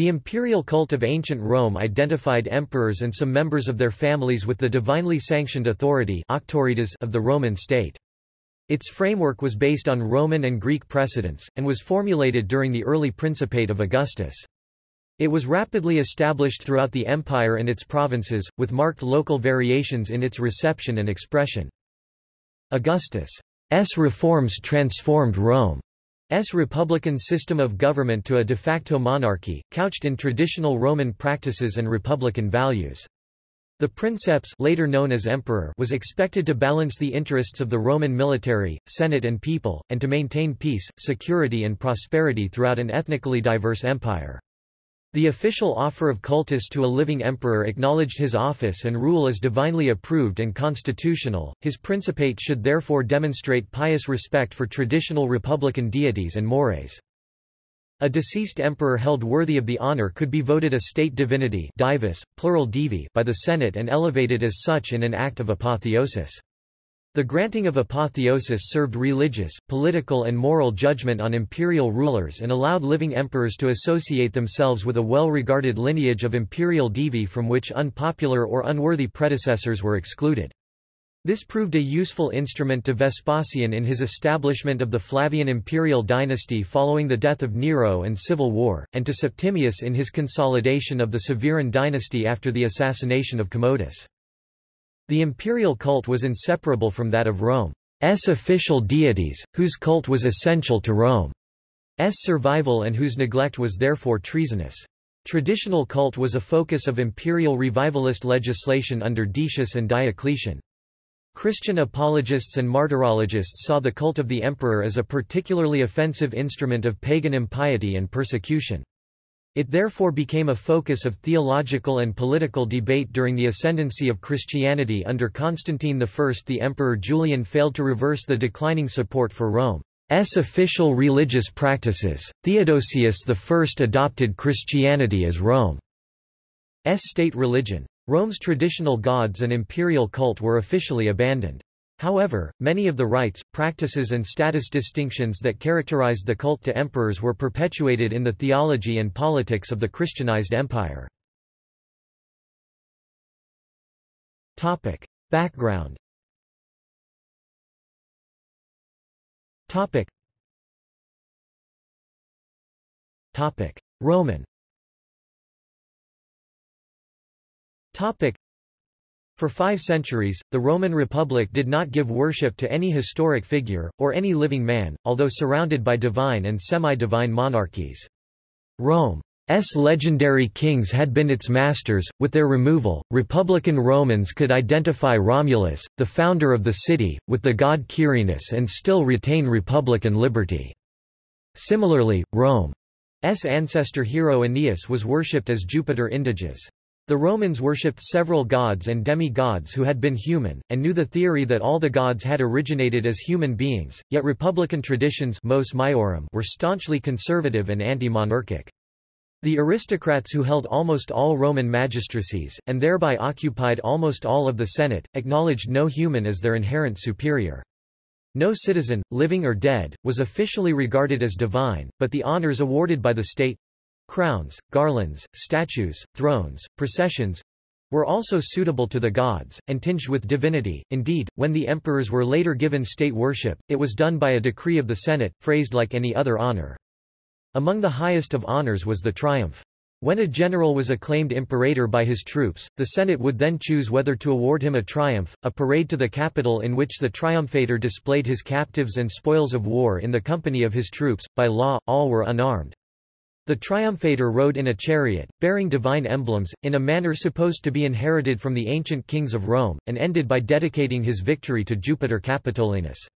The imperial cult of ancient Rome identified emperors and some members of their families with the divinely sanctioned authority of the Roman state. Its framework was based on Roman and Greek precedents, and was formulated during the early Principate of Augustus. It was rapidly established throughout the empire and its provinces, with marked local variations in its reception and expression. Augustus' reforms transformed Rome's republican system of government to a de facto monarchy, couched in traditional Roman practices and republican values. The princeps later known as emperor was expected to balance the interests of the Roman military, senate and people, and to maintain peace, security and prosperity throughout an ethnically diverse empire. The official offer of cultus to a living emperor acknowledged his office and rule as divinely approved and constitutional, his principate should therefore demonstrate pious respect for traditional republican deities and mores. A deceased emperor held worthy of the honor could be voted a state divinity divus, plural divi by the Senate and elevated as such in an act of apotheosis. The granting of apotheosis served religious, political and moral judgment on imperial rulers and allowed living emperors to associate themselves with a well-regarded lineage of imperial divi from which unpopular or unworthy predecessors were excluded. This proved a useful instrument to Vespasian in his establishment of the Flavian imperial dynasty following the death of Nero and civil war, and to Septimius in his consolidation of the Severan dynasty after the assassination of Commodus. The imperial cult was inseparable from that of Rome's official deities, whose cult was essential to Rome's survival and whose neglect was therefore treasonous. Traditional cult was a focus of imperial revivalist legislation under Decius and Diocletian. Christian apologists and martyrologists saw the cult of the emperor as a particularly offensive instrument of pagan impiety and persecution. It therefore became a focus of theological and political debate during the ascendancy of Christianity under Constantine I. The Emperor Julian failed to reverse the declining support for Rome's official religious practices. Theodosius I adopted Christianity as Rome's state religion. Rome's traditional gods and imperial cult were officially abandoned. However, many of the rites, practices and status distinctions that characterized the cult to emperors were perpetuated in the theology and politics of the Christianized empire. Background Roman For five centuries, the Roman Republic did not give worship to any historic figure, or any living man, although surrounded by divine and semi-divine monarchies. Rome's legendary kings had been its masters. With their removal, Republican Romans could identify Romulus, the founder of the city, with the god Quirinus and still retain republican liberty. Similarly, Rome's ancestor hero Aeneas was worshipped as Jupiter Indiges. The Romans worshipped several gods and demi-gods who had been human, and knew the theory that all the gods had originated as human beings, yet republican traditions mos maiorum were staunchly conservative and anti-monarchic. The aristocrats who held almost all Roman magistracies, and thereby occupied almost all of the Senate, acknowledged no human as their inherent superior. No citizen, living or dead, was officially regarded as divine, but the honors awarded by the state crowns, garlands, statues, thrones, processions were also suitable to the gods, and tinged with divinity. Indeed, when the emperors were later given state worship, it was done by a decree of the Senate, phrased like any other honor. Among the highest of honors was the triumph. When a general was acclaimed imperator by his troops, the Senate would then choose whether to award him a triumph, a parade to the capital in which the triumphator displayed his captives and spoils of war in the company of his troops. By law, all were unarmed. The triumphator rode in a chariot, bearing divine emblems, in a manner supposed to be inherited from the ancient kings of Rome, and ended by dedicating his victory to Jupiter Capitolinus.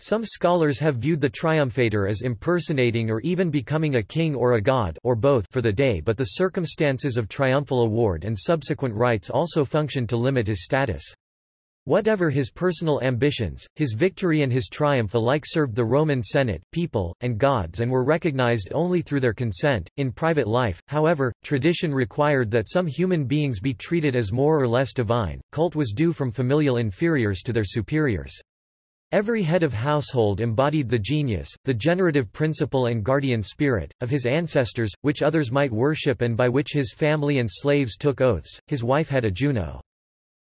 Some scholars have viewed the triumphator as impersonating or even becoming a king or a god or both for the day but the circumstances of triumphal award and subsequent rites also functioned to limit his status. Whatever his personal ambitions, his victory and his triumph alike served the Roman Senate, people, and gods and were recognized only through their consent. In private life, however, tradition required that some human beings be treated as more or less divine. Cult was due from familial inferiors to their superiors. Every head of household embodied the genius, the generative principle and guardian spirit, of his ancestors, which others might worship and by which his family and slaves took oaths. His wife had a Juno.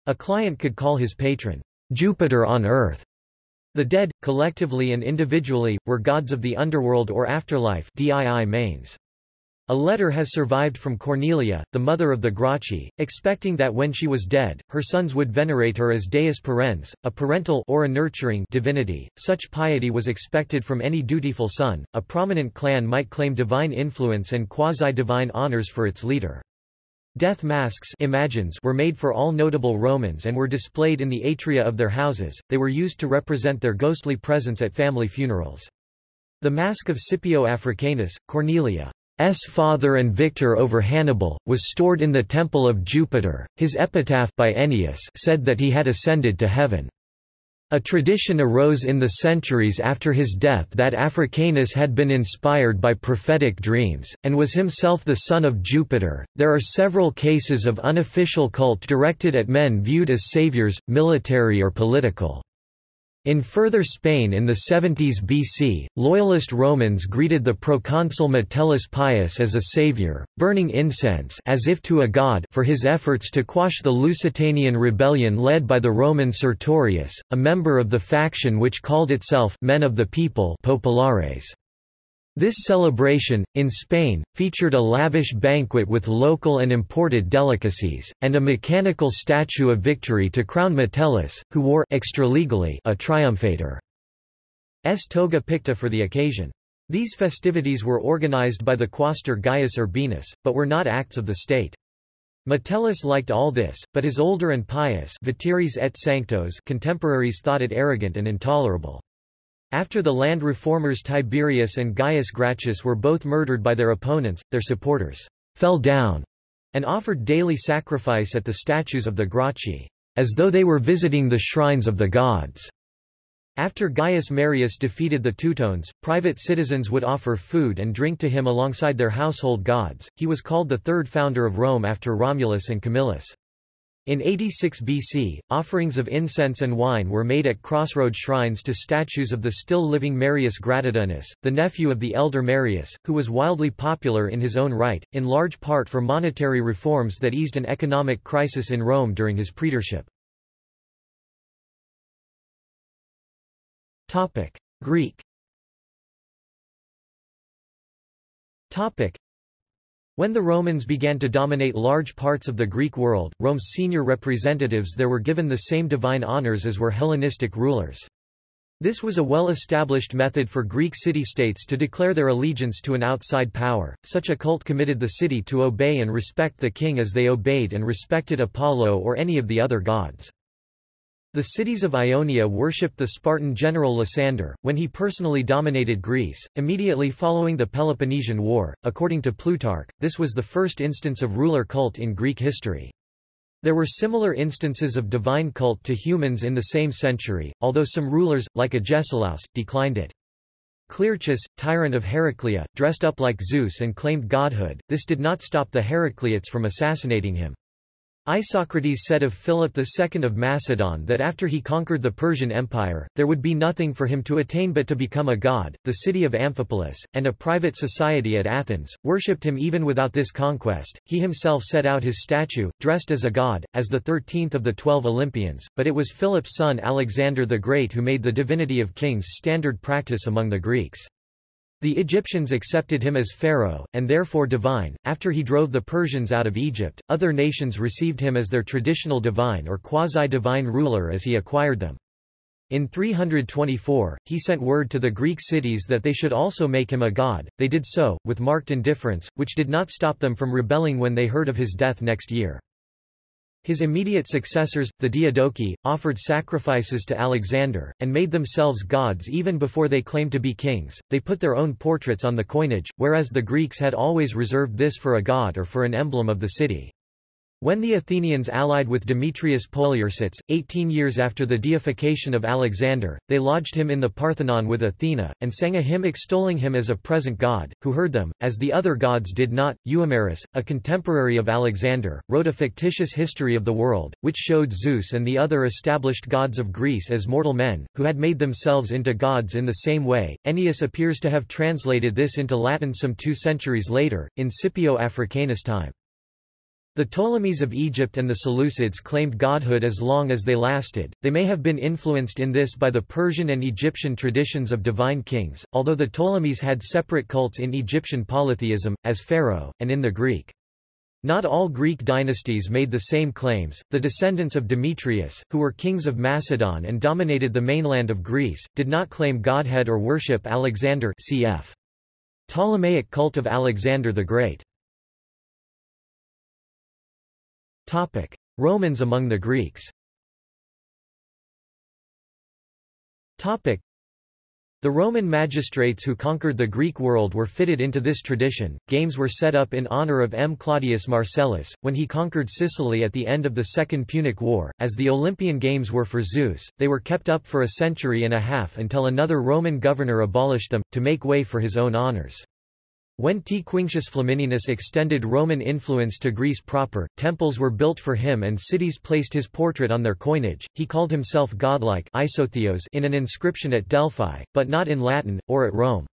A client could call his patron, Jupiter on earth. The dead, collectively and individually, were gods of the underworld or afterlife dii manes. A letter has survived from Cornelia, the mother of the Gracchi, expecting that when she was dead, her sons would venerate her as deus parens, a parental or a nurturing divinity. Such piety was expected from any dutiful son. A prominent clan might claim divine influence and quasi-divine honors for its leader. Death masks imagines were made for all notable Romans and were displayed in the atria of their houses, they were used to represent their ghostly presence at family funerals. The mask of Scipio Africanus, Cornelia, S father and victor over Hannibal, was stored in the temple of Jupiter. His epitaph by Ennius said that he had ascended to heaven. A tradition arose in the centuries after his death that Africanus had been inspired by prophetic dreams, and was himself the son of Jupiter. There are several cases of unofficial cult directed at men viewed as saviors, military or political. In further Spain in the 70s BC, loyalist Romans greeted the proconsul Metellus Pius as a savior, burning incense as if to a god for his efforts to quash the Lusitanian rebellion led by the Roman Sertorius, a member of the faction which called itself Men of the People Populares. This celebration, in Spain, featured a lavish banquet with local and imported delicacies, and a mechanical statue of victory to crown Metellus, who wore extralegally a triumphator. S toga picta for the occasion. These festivities were organized by the quaestor Gaius Urbinus, but were not acts of the state. Metellus liked all this, but his older and pious et Sanctos contemporaries thought it arrogant and intolerable. After the land reformers Tiberius and Gaius Gracchus were both murdered by their opponents, their supporters fell down and offered daily sacrifice at the statues of the Gracchi, as though they were visiting the shrines of the gods. After Gaius Marius defeated the Teutones, private citizens would offer food and drink to him alongside their household gods. He was called the third founder of Rome after Romulus and Camillus. In 86 BC, offerings of incense and wine were made at crossroad shrines to statues of the still-living Marius Gratidianus, the nephew of the elder Marius, who was wildly popular in his own right, in large part for monetary reforms that eased an economic crisis in Rome during his praetorship. Greek when the Romans began to dominate large parts of the Greek world, Rome's senior representatives there were given the same divine honors as were Hellenistic rulers. This was a well-established method for Greek city-states to declare their allegiance to an outside power. Such a cult committed the city to obey and respect the king as they obeyed and respected Apollo or any of the other gods. The cities of Ionia worshipped the Spartan general Lysander, when he personally dominated Greece, immediately following the Peloponnesian War. According to Plutarch, this was the first instance of ruler cult in Greek history. There were similar instances of divine cult to humans in the same century, although some rulers, like Agesilaus, declined it. Clearchus, tyrant of Heraclea, dressed up like Zeus and claimed godhood, this did not stop the Heracleots from assassinating him. Isocrates said of Philip II of Macedon that after he conquered the Persian Empire, there would be nothing for him to attain but to become a god. The city of Amphipolis, and a private society at Athens, worshipped him even without this conquest. He himself set out his statue, dressed as a god, as the thirteenth of the twelve Olympians, but it was Philip's son Alexander the Great who made the divinity of kings standard practice among the Greeks. The Egyptians accepted him as pharaoh, and therefore divine. After he drove the Persians out of Egypt, other nations received him as their traditional divine or quasi-divine ruler as he acquired them. In 324, he sent word to the Greek cities that they should also make him a god. They did so, with marked indifference, which did not stop them from rebelling when they heard of his death next year. His immediate successors, the Diadochi, offered sacrifices to Alexander, and made themselves gods even before they claimed to be kings. They put their own portraits on the coinage, whereas the Greeks had always reserved this for a god or for an emblem of the city. When the Athenians allied with Demetrius Poliorcetes, 18 years after the deification of Alexander, they lodged him in the Parthenon with Athena, and sang a hymn extolling him as a present god, who heard them, as the other gods did not. Euhemerus, a contemporary of Alexander, wrote a fictitious history of the world, which showed Zeus and the other established gods of Greece as mortal men, who had made themselves into gods in the same way. Ennius appears to have translated this into Latin some two centuries later, in Scipio Africanus' time. The Ptolemies of Egypt and the Seleucids claimed godhood as long as they lasted. They may have been influenced in this by the Persian and Egyptian traditions of divine kings, although the Ptolemies had separate cults in Egyptian polytheism, as Pharaoh, and in the Greek. Not all Greek dynasties made the same claims. The descendants of Demetrius, who were kings of Macedon and dominated the mainland of Greece, did not claim godhead or worship Alexander cf. Ptolemaic cult of Alexander the Great. Topic: Romans among the Greeks. Topic: The Roman magistrates who conquered the Greek world were fitted into this tradition. Games were set up in honor of M. Claudius Marcellus when he conquered Sicily at the end of the Second Punic War. As the Olympian Games were for Zeus, they were kept up for a century and a half until another Roman governor abolished them to make way for his own honors. When T. Quinctius Flamininus extended Roman influence to Greece proper, temples were built for him and cities placed his portrait on their coinage. He called himself godlike in an inscription at Delphi, but not in Latin, or at Rome.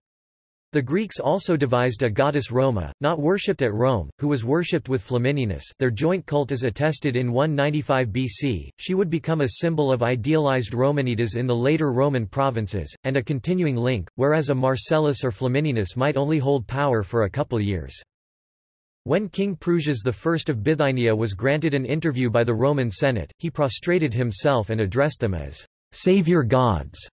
The Greeks also devised a goddess Roma, not worshipped at Rome, who was worshipped with Flamininus their joint cult is attested in 195 BC, she would become a symbol of idealized Romanitas in the later Roman provinces, and a continuing link, whereas a Marcellus or Flamininus might only hold power for a couple years. When King Prusias I of Bithynia was granted an interview by the Roman Senate, he prostrated himself and addressed them as savior gods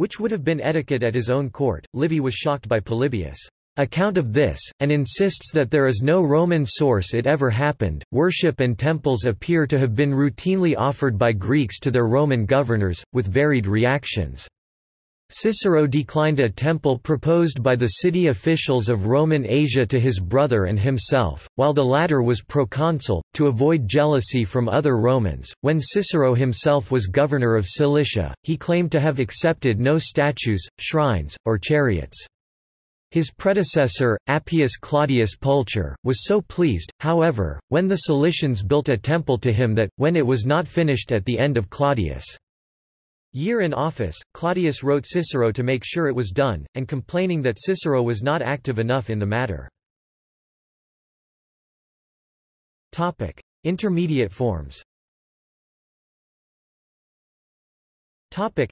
which would have been etiquette at his own court. Livy was shocked by Polybius' account of this, and insists that there is no Roman source it ever happened. Worship and temples appear to have been routinely offered by Greeks to their Roman governors, with varied reactions. Cicero declined a temple proposed by the city officials of Roman Asia to his brother and himself, while the latter was proconsul, to avoid jealousy from other Romans. When Cicero himself was governor of Cilicia, he claimed to have accepted no statues, shrines, or chariots. His predecessor, Appius Claudius Pulcher, was so pleased, however, when the Cilicians built a temple to him that, when it was not finished at the end of Claudius' Year in office, Claudius wrote Cicero to make sure it was done, and complaining that Cicero was not active enough in the matter. Topic. Intermediate forms Topic.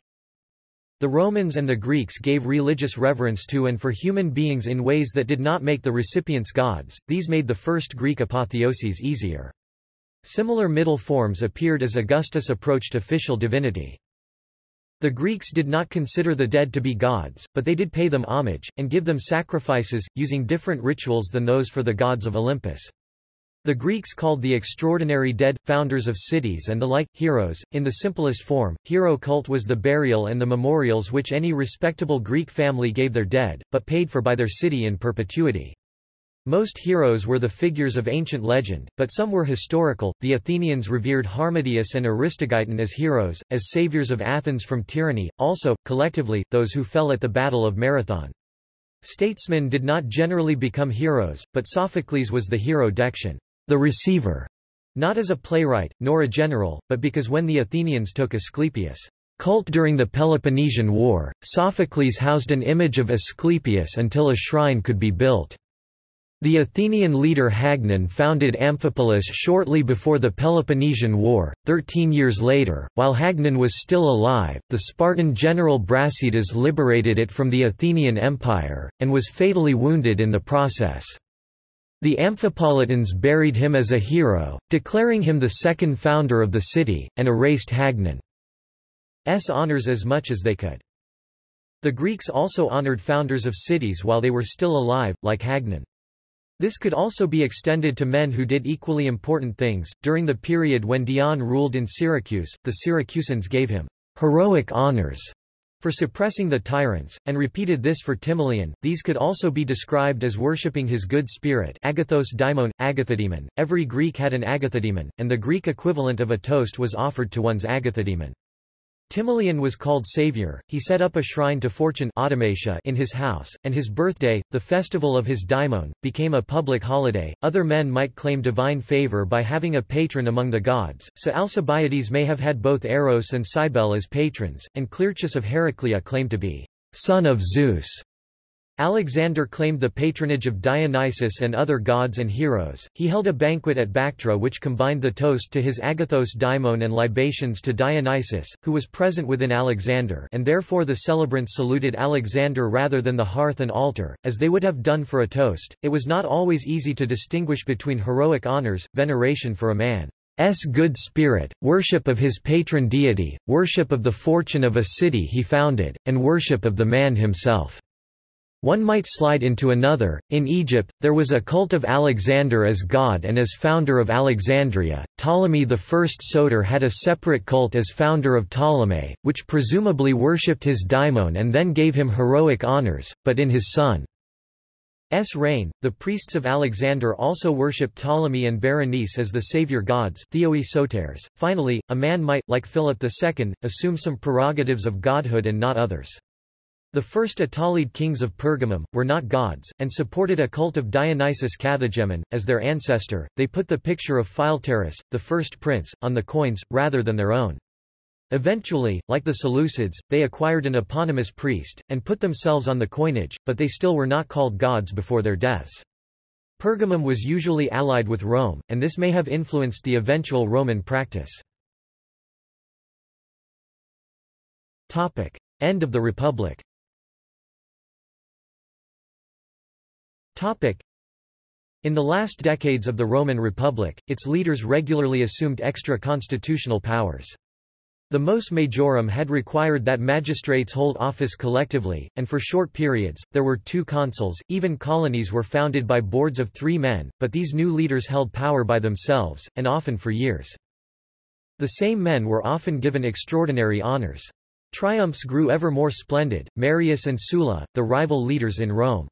The Romans and the Greeks gave religious reverence to and for human beings in ways that did not make the recipients gods, these made the first Greek apotheoses easier. Similar middle forms appeared as Augustus approached official divinity. The Greeks did not consider the dead to be gods, but they did pay them homage, and give them sacrifices, using different rituals than those for the gods of Olympus. The Greeks called the extraordinary dead, founders of cities and the like, heroes. In the simplest form, hero cult was the burial and the memorials which any respectable Greek family gave their dead, but paid for by their city in perpetuity. Most heroes were the figures of ancient legend, but some were historical. The Athenians revered Harmodius and Aristogeiton as heroes, as saviors of Athens from tyranny, also, collectively, those who fell at the Battle of Marathon. Statesmen did not generally become heroes, but Sophocles was the hero Dexion, the receiver, not as a playwright, nor a general, but because when the Athenians took Asclepius' cult during the Peloponnesian War, Sophocles housed an image of Asclepius until a shrine could be built. The Athenian leader Hagnon founded Amphipolis shortly before the Peloponnesian War. Thirteen years later, while Hagnon was still alive, the Spartan general Brasidas liberated it from the Athenian Empire, and was fatally wounded in the process. The Amphipolitans buried him as a hero, declaring him the second founder of the city, and erased Hagnon's honours as much as they could. The Greeks also honoured founders of cities while they were still alive, like Hagnon. This could also be extended to men who did equally important things. During the period when Dion ruled in Syracuse, the Syracusans gave him heroic honors for suppressing the tyrants, and repeated this for Timoleon. These could also be described as worshipping his good spirit agathos daimon, agathodemon. Every Greek had an agathodemon, and the Greek equivalent of a toast was offered to one's agathodemon. Timoleon was called Savior, he set up a shrine to Fortune in his house, and his birthday, the festival of his daimon, became a public holiday. Other men might claim divine favor by having a patron among the gods, so Alcibiades may have had both Eros and Cybele as patrons, and Clearchus of Heraclea claimed to be son of Zeus. Alexander claimed the patronage of Dionysus and other gods and heroes. He held a banquet at Bactra which combined the toast to his agathos daimon and libations to Dionysus, who was present within Alexander and therefore the celebrants saluted Alexander rather than the hearth and altar, as they would have done for a toast. It was not always easy to distinguish between heroic honors, veneration for a man. S good spirit, worship of his patron deity, worship of the fortune of a city he founded, and worship of the man himself. One might slide into another. In Egypt, there was a cult of Alexander as god and as founder of Alexandria. Ptolemais I Soter had a separate cult as founder of Ptolemy, which presumably worshipped his daimon and then gave him heroic honors, but in his son's reign, the priests of Alexander also worshipped Ptolemy and Berenice as the savior gods. Finally, a man might, like Philip II, assume some prerogatives of godhood and not others. The first Attalid kings of Pergamum, were not gods, and supported a cult of Dionysus Kathegemon, as their ancestor. They put the picture of Philetaerus, the first prince, on the coins, rather than their own. Eventually, like the Seleucids, they acquired an eponymous priest, and put themselves on the coinage, but they still were not called gods before their deaths. Pergamum was usually allied with Rome, and this may have influenced the eventual Roman practice. End of the Republic In the last decades of the Roman Republic, its leaders regularly assumed extra-constitutional powers. The mos majorum had required that magistrates hold office collectively, and for short periods, there were two consuls. Even colonies were founded by boards of three men, but these new leaders held power by themselves, and often for years. The same men were often given extraordinary honors. Triumphs grew ever more splendid. Marius and Sulla, the rival leaders in Rome,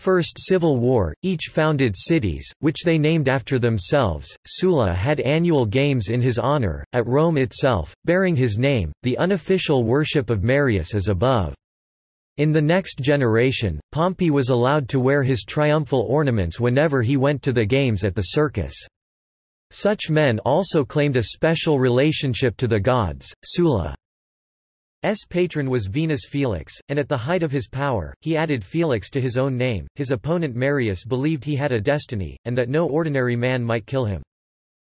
first civil war, each founded cities, which they named after themselves. Sulla had annual games in his honor, at Rome itself, bearing his name, the unofficial worship of Marius as above. In the next generation, Pompey was allowed to wear his triumphal ornaments whenever he went to the games at the circus. Such men also claimed a special relationship to the gods. Sulla S patron was Venus Felix, and at the height of his power, he added Felix to his own name. His opponent Marius believed he had a destiny, and that no ordinary man might kill him.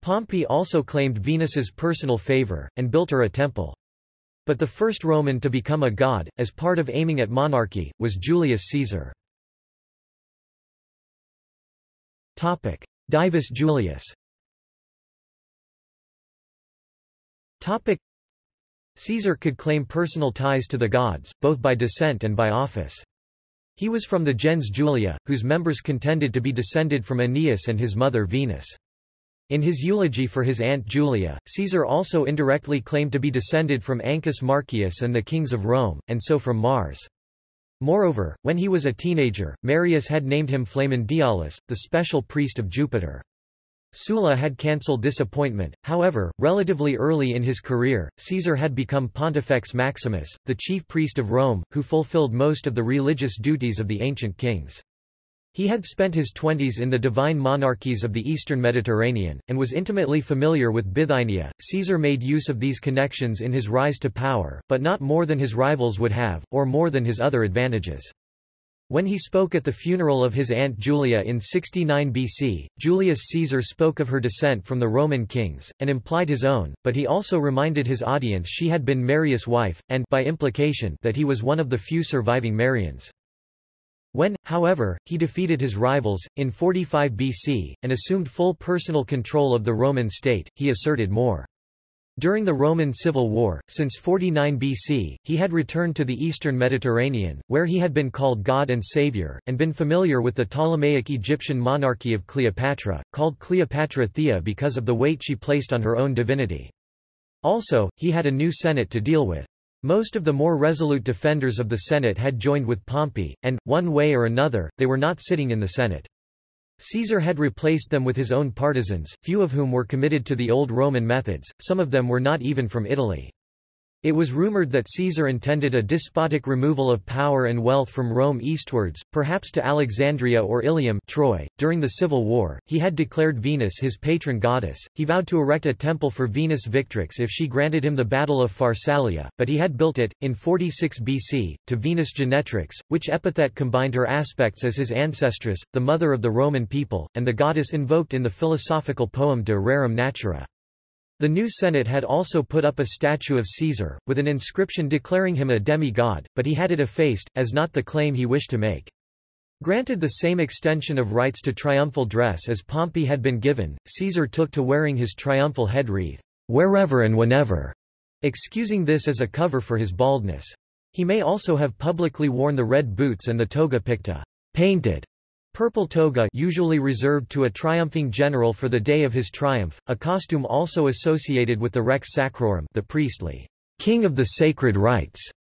Pompey also claimed Venus's personal favor, and built her a temple. But the first Roman to become a god, as part of aiming at monarchy, was Julius Caesar. Topic. Divus Julius Caesar could claim personal ties to the gods, both by descent and by office. He was from the gens Julia, whose members contended to be descended from Aeneas and his mother Venus. In his eulogy for his aunt Julia, Caesar also indirectly claimed to be descended from Ancus Marcius and the kings of Rome, and so from Mars. Moreover, when he was a teenager, Marius had named him Flamen Dialis, the special priest of Jupiter. Sulla had cancelled this appointment, however, relatively early in his career, Caesar had become Pontifex Maximus, the chief priest of Rome, who fulfilled most of the religious duties of the ancient kings. He had spent his twenties in the divine monarchies of the eastern Mediterranean, and was intimately familiar with Bithynia. Caesar made use of these connections in his rise to power, but not more than his rivals would have, or more than his other advantages. When he spoke at the funeral of his aunt Julia in 69 BC, Julius Caesar spoke of her descent from the Roman kings, and implied his own, but he also reminded his audience she had been Marius' wife, and by implication that he was one of the few surviving Marians. When, however, he defeated his rivals, in 45 BC, and assumed full personal control of the Roman state, he asserted more during the Roman Civil War, since 49 BC, he had returned to the eastern Mediterranean, where he had been called God and Savior, and been familiar with the Ptolemaic Egyptian monarchy of Cleopatra, called Cleopatra Thea because of the weight she placed on her own divinity. Also, he had a new Senate to deal with. Most of the more resolute defenders of the Senate had joined with Pompey, and, one way or another, they were not sitting in the Senate. Caesar had replaced them with his own partisans, few of whom were committed to the old Roman methods, some of them were not even from Italy. It was rumored that Caesar intended a despotic removal of power and wealth from Rome eastwards, perhaps to Alexandria or Ilium Troy. .During the Civil War, he had declared Venus his patron goddess, he vowed to erect a temple for Venus Victrix if she granted him the Battle of Pharsalia, but he had built it, in 46 BC, to Venus Genetrix, which epithet combined her aspects as his ancestress, the mother of the Roman people, and the goddess invoked in the philosophical poem De Rerum Natura. The new Senate had also put up a statue of Caesar, with an inscription declaring him a demi-god, but he had it effaced, as not the claim he wished to make. Granted the same extension of rights to triumphal dress as Pompey had been given, Caesar took to wearing his triumphal head wreath, wherever and whenever, excusing this as a cover for his baldness. He may also have publicly worn the red boots and the toga picta, painted, Purple toga usually reserved to a triumphing general for the day of his triumph, a costume also associated with the rex sacrorum the priestly king of the sacred rites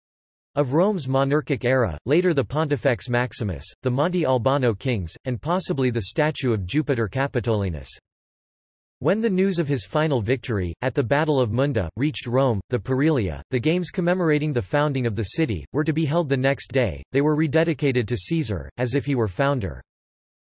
of Rome's monarchic era, later the Pontifex Maximus, the Monte Albano kings, and possibly the statue of Jupiter Capitolinus. When the news of his final victory, at the Battle of Munda, reached Rome, the Parilia, the games commemorating the founding of the city, were to be held the next day, they were rededicated to Caesar, as if he were founder.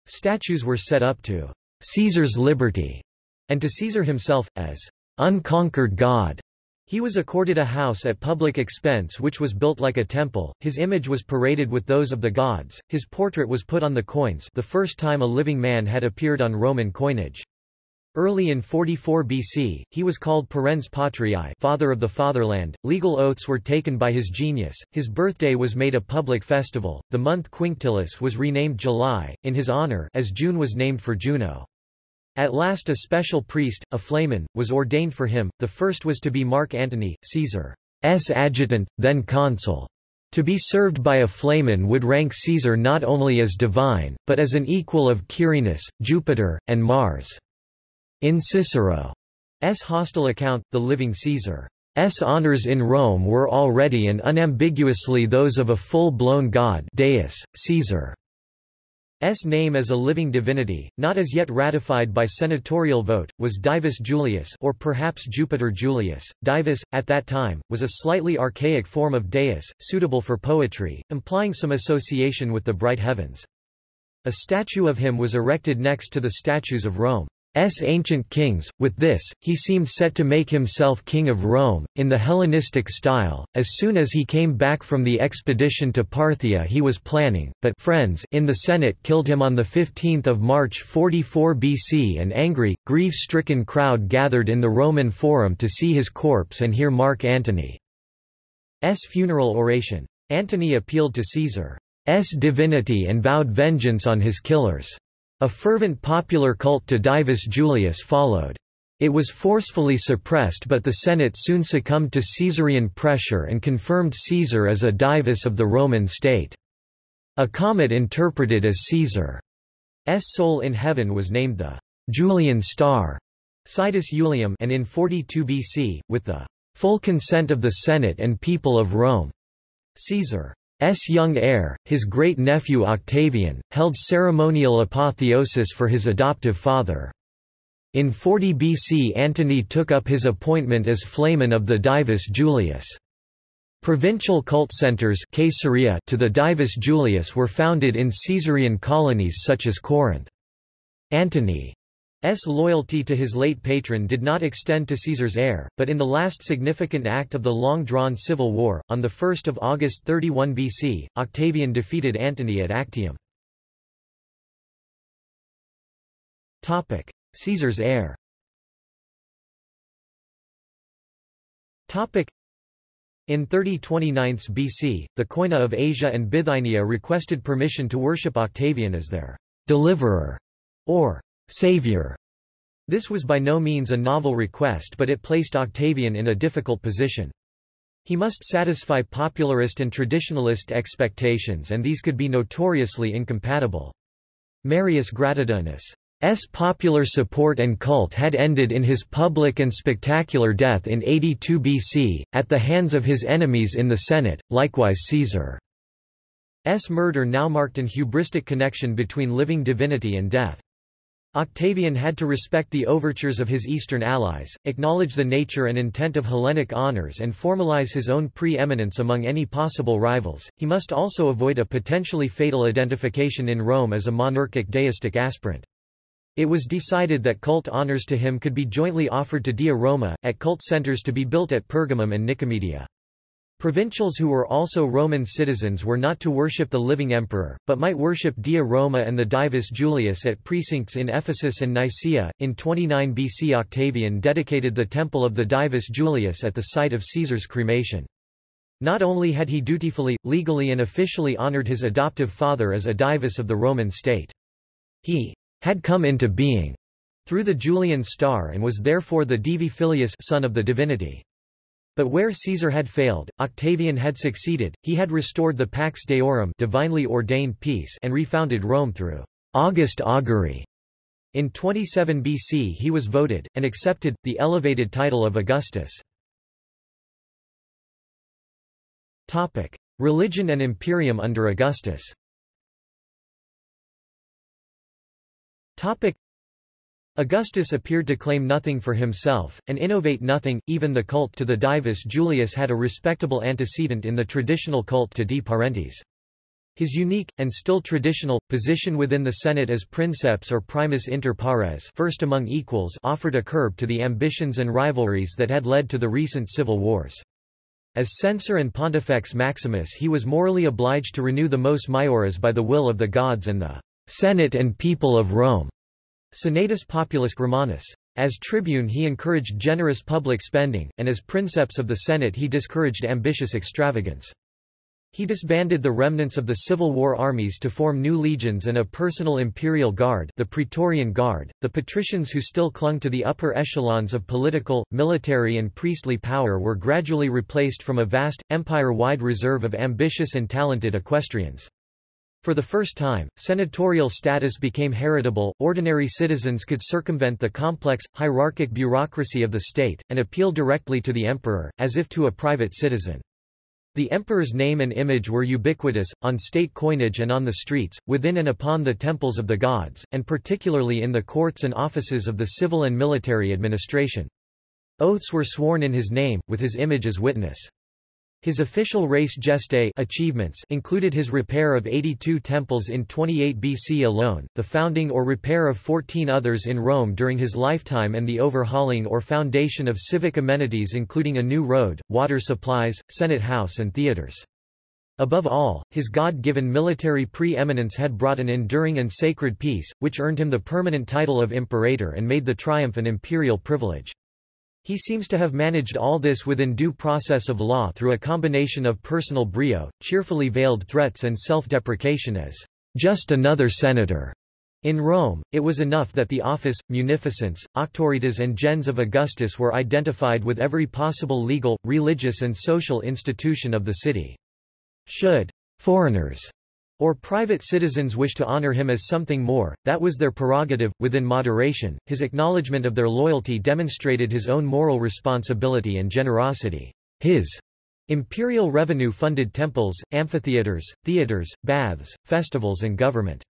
Statues were set up to Caesar's liberty and to Caesar himself, as unconquered God. He was accorded a house at public expense which was built like a temple, his image was paraded with those of the gods, his portrait was put on the coins the first time a living man had appeared on Roman coinage. Early in 44 BC, he was called Parens Patriae father of the fatherland, legal oaths were taken by his genius, his birthday was made a public festival, the month Quinctilis was renamed July, in his honor as June was named for Juno. At last a special priest, a flamen, was ordained for him, the first was to be Mark Antony, Caesar's adjutant, then consul. To be served by a flamen would rank Caesar not only as divine, but as an equal of Quirinus, Jupiter, and Mars. In Cicero's hostile account, the living Caesar's honors in Rome were already and unambiguously those of a full-blown god Deus, Caesar. S name as a living divinity, not as yet ratified by senatorial vote, was Divus Julius or perhaps Jupiter Julius. Divus, at that time, was a slightly archaic form of Deus, suitable for poetry, implying some association with the bright heavens. A statue of him was erected next to the statues of Rome. S ancient kings. With this, he seemed set to make himself king of Rome, in the Hellenistic style. As soon as he came back from the expedition to Parthia he was planning, but friends in the Senate killed him on 15 March 44 BC An angry, grief-stricken crowd gathered in the Roman Forum to see his corpse and hear Mark Antony's funeral oration. Antony appealed to Caesar's divinity and vowed vengeance on his killers. A fervent popular cult to Divus Julius followed. It was forcefully suppressed but the Senate soon succumbed to Caesarian pressure and confirmed Caesar as a divus of the Roman state. A comet interpreted as Caesar's soul in heaven was named the Julian star Sidus Julium and in 42 BC, with the full consent of the Senate and people of Rome, Caesar S. young heir, his great-nephew Octavian, held ceremonial apotheosis for his adoptive father. In 40 BC Antony took up his appointment as flamen of the Divus Julius. Provincial cult centers Caesarea to the Divus Julius were founded in Caesarean colonies such as Corinth. Antony S. loyalty to his late patron did not extend to Caesar's heir, but in the last significant act of the long-drawn civil war, on 1 August 31 BC, Octavian defeated Antony at Actium. Caesar's heir in 3029 BC, the Koinon of Asia and Bithynia requested permission to worship Octavian as their deliverer, or savior. This was by no means a novel request but it placed Octavian in a difficult position. He must satisfy popularist and traditionalist expectations and these could be notoriously incompatible. Marius Gratidianus popular support and cult had ended in his public and spectacular death in 82 BC, at the hands of his enemies in the Senate, likewise Caesar's murder now marked an hubristic connection between living divinity and death. Octavian had to respect the overtures of his Eastern allies, acknowledge the nature and intent of Hellenic honors and formalize his own pre-eminence among any possible rivals. He must also avoid a potentially fatal identification in Rome as a monarchic deistic aspirant. It was decided that cult honors to him could be jointly offered to Dea Roma, at cult centers to be built at Pergamum and Nicomedia. Provincials who were also Roman citizens were not to worship the living emperor, but might worship Dea Roma and the Divus Julius at precincts in Ephesus and Nicaea. In 29 BC, Octavian dedicated the temple of the Divus Julius at the site of Caesar's cremation. Not only had he dutifully, legally, and officially honored his adoptive father as a divus of the Roman state, he had come into being through the Julian star and was therefore the Divi Filius son of the divinity. But where Caesar had failed, Octavian had succeeded, he had restored the Pax Deorum divinely ordained peace and refounded Rome through August augury. In 27 BC he was voted, and accepted, the elevated title of Augustus. Topic. Religion and imperium under Augustus Augustus appeared to claim nothing for himself, and innovate nothing, even the cult to the divus Julius had a respectable antecedent in the traditional cult to Di Parentes. His unique, and still traditional, position within the Senate as princeps or primus inter pares first among equals offered a curb to the ambitions and rivalries that had led to the recent civil wars. As censor and pontifex maximus he was morally obliged to renew the mos maioris by the will of the gods and the Senate and people of Rome. Senatus Populus Romanus. As tribune he encouraged generous public spending, and as princeps of the Senate he discouraged ambitious extravagance. He disbanded the remnants of the Civil War armies to form new legions and a personal imperial guard the Praetorian Guard. The patricians who still clung to the upper echelons of political, military and priestly power were gradually replaced from a vast, empire-wide reserve of ambitious and talented equestrians. For the first time, senatorial status became heritable, ordinary citizens could circumvent the complex, hierarchic bureaucracy of the state, and appeal directly to the emperor, as if to a private citizen. The emperor's name and image were ubiquitous, on state coinage and on the streets, within and upon the temples of the gods, and particularly in the courts and offices of the civil and military administration. Oaths were sworn in his name, with his image as witness. His official res gestae achievements included his repair of 82 temples in 28 BC alone, the founding or repair of 14 others in Rome during his lifetime and the overhauling or foundation of civic amenities including a new road, water supplies, Senate House and theaters. Above all, his God-given military pre-eminence had brought an enduring and sacred peace, which earned him the permanent title of imperator and made the triumph an imperial privilege. He seems to have managed all this within due process of law through a combination of personal brio, cheerfully veiled threats and self-deprecation as just another senator. In Rome, it was enough that the office, munificence, auctoritas and gens of Augustus were identified with every possible legal, religious and social institution of the city. Should foreigners or private citizens wish to honor him as something more, that was their prerogative, within moderation. His acknowledgement of their loyalty demonstrated his own moral responsibility and generosity. His imperial revenue funded temples, amphitheaters, theaters, baths, festivals and government.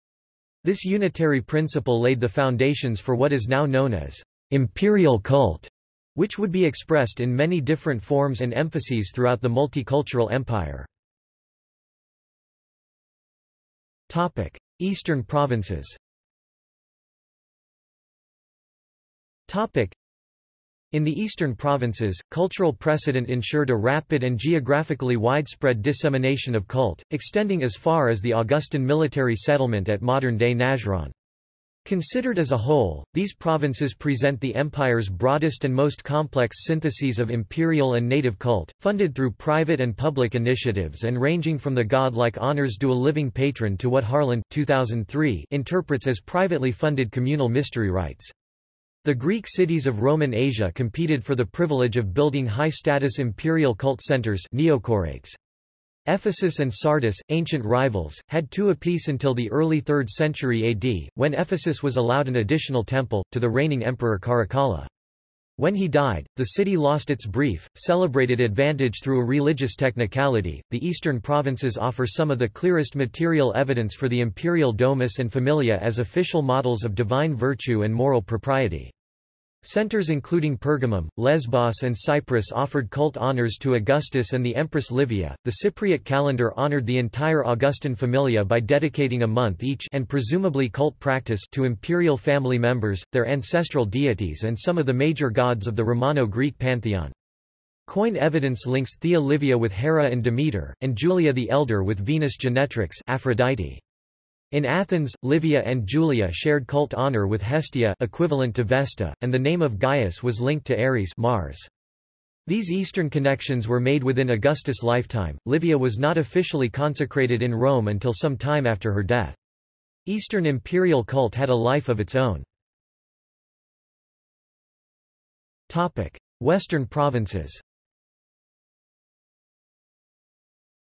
This unitary principle laid the foundations for what is now known as imperial cult, which would be expressed in many different forms and emphases throughout the multicultural empire. Topic: Eastern provinces. Topic: in the eastern provinces, cultural precedent ensured a rapid and geographically widespread dissemination of cult, extending as far as the Augustan military settlement at modern-day Najran. Considered as a whole, these provinces present the empire's broadest and most complex syntheses of imperial and native cult, funded through private and public initiatives and ranging from the god-like honors due a living patron to what Harland 2003 interprets as privately funded communal mystery rites. The Greek cities of Roman Asia competed for the privilege of building high-status imperial cult centers neocorates. Ephesus and Sardis, ancient rivals, had two apiece until the early 3rd century AD, when Ephesus was allowed an additional temple, to the reigning emperor Caracalla. When he died, the city lost its brief, celebrated advantage through a religious technicality. The eastern provinces offer some of the clearest material evidence for the imperial domus and familia as official models of divine virtue and moral propriety. Centers including Pergamum, Lesbos and Cyprus offered cult honors to Augustus and the Empress Livia. The Cypriot calendar honored the entire Augustan familia by dedicating a month each and presumably cult practice to imperial family members, their ancestral deities and some of the major gods of the Romano-Greek pantheon. Coin evidence links Thea Livia with Hera and Demeter, and Julia the Elder with Venus Genetrix Aphrodite. In Athens, Livia and Julia shared cult honor with Hestia equivalent to Vesta, and the name of Gaius was linked to Ares Mars. These Eastern connections were made within Augustus' lifetime. Livia was not officially consecrated in Rome until some time after her death. Eastern imperial cult had a life of its own. Topic: Western provinces.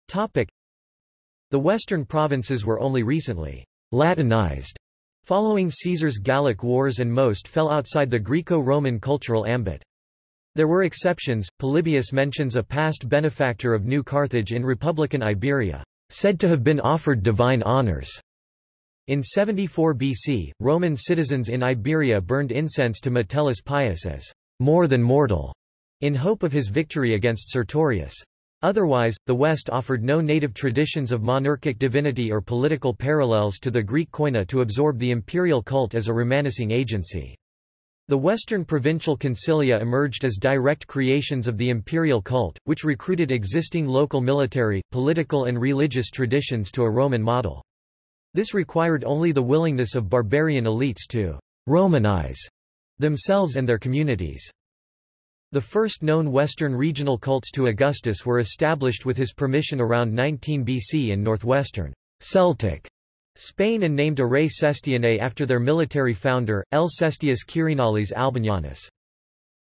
Topic: the western provinces were only recently Latinized following Caesar's Gallic Wars and most fell outside the Greco-Roman cultural ambit. There were exceptions, Polybius mentions a past benefactor of New Carthage in Republican Iberia, said to have been offered divine honors. In 74 BC, Roman citizens in Iberia burned incense to Metellus Pius as more than mortal, in hope of his victory against Sertorius. Otherwise, the West offered no native traditions of monarchic divinity or political parallels to the Greek koine to absorb the imperial cult as a Romanicing agency. The Western provincial concilia emerged as direct creations of the imperial cult, which recruited existing local military, political and religious traditions to a Roman model. This required only the willingness of barbarian elites to «Romanize» themselves and their communities. The first known Western regional cults to Augustus were established with his permission around 19 BC in northwestern Celtic Spain and named Arae Sestianae after their military founder, L. Sestius Quirinalis Albinianus.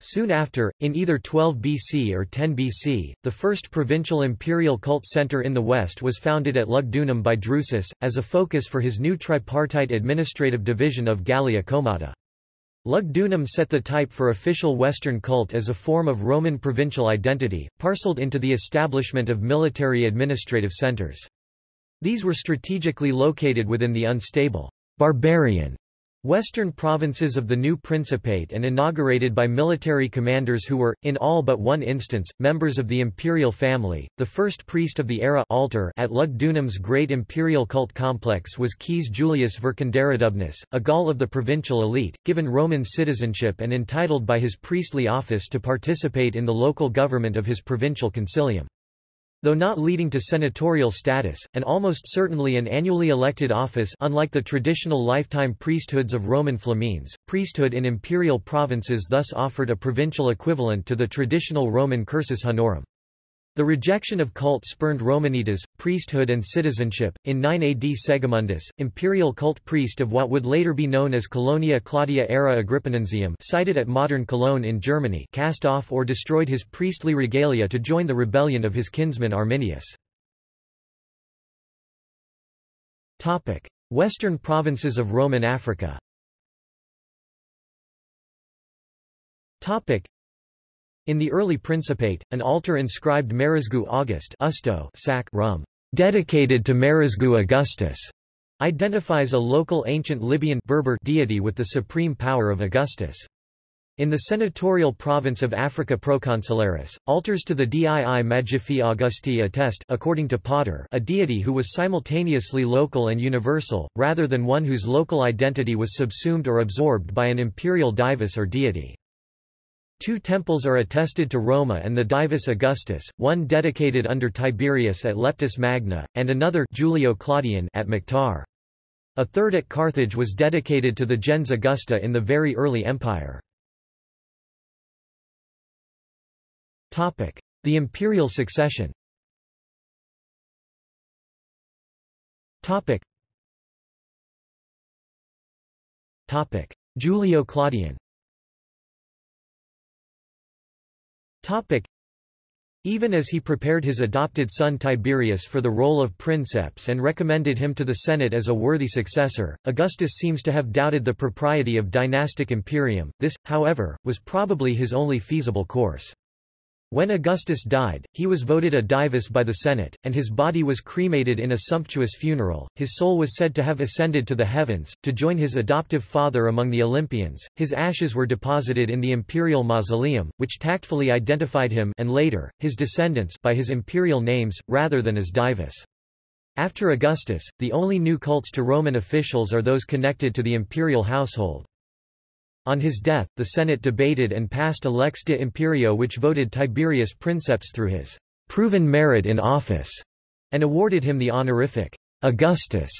Soon after, in either 12 BC or 10 BC, the first provincial imperial cult center in the west was founded at Lugdunum by Drusus, as a focus for his new tripartite administrative division of Gallia Comata. Lugdunum set the type for official Western cult as a form of Roman provincial identity, parceled into the establishment of military administrative centers. These were strategically located within the unstable, barbarian Western provinces of the new Principate and inaugurated by military commanders who were, in all but one instance, members of the imperial family. The first priest of the ara altar at Lugdunum's great imperial cult complex was Quis Julius Vercingetorix, a Gaul of the provincial elite, given Roman citizenship and entitled by his priestly office to participate in the local government of his provincial concilium. Though not leading to senatorial status, and almost certainly an annually elected office unlike the traditional lifetime priesthoods of Roman flamines, priesthood in imperial provinces thus offered a provincial equivalent to the traditional Roman cursus honorum. The rejection of cult spurned Romanitas, priesthood and citizenship. In 9 AD Segimundus, imperial cult priest of what would later be known as Colonia Claudia Ara Agrippinensium sited at modern Cologne in Germany cast off or destroyed his priestly regalia to join the rebellion of his kinsman Arminius. Western provinces of Roman Africa in the early Principate, an altar inscribed Marizgu Augusto sacrum, dedicated to Marizgu Augustus, identifies a local ancient Libyan Berber deity with the supreme power of Augustus. In the senatorial province of Africa Proconsularis, altars to the Dii Magifae Augusti attest according to Potter a deity who was simultaneously local and universal, rather than one whose local identity was subsumed or absorbed by an imperial divus or deity. Two temples are attested to Roma and the Divus Augustus, one dedicated under Tiberius at Leptis Magna, and another Julio Claudian at Mactar. A third at Carthage was dedicated to the gens Augusta in the very early empire. The imperial succession. Julio Claudian Even as he prepared his adopted son Tiberius for the role of princeps and recommended him to the Senate as a worthy successor, Augustus seems to have doubted the propriety of dynastic imperium. This, however, was probably his only feasible course. When Augustus died, he was voted a divus by the Senate, and his body was cremated in a sumptuous funeral. His soul was said to have ascended to the heavens, to join his adoptive father among the Olympians. His ashes were deposited in the imperial mausoleum, which tactfully identified him and later, his descendants by his imperial names, rather than as divus. After Augustus, the only new cults to Roman officials are those connected to the imperial household. On his death, the Senate debated and passed a lex de imperio which voted Tiberius princeps through his proven merit in office, and awarded him the honorific Augustus.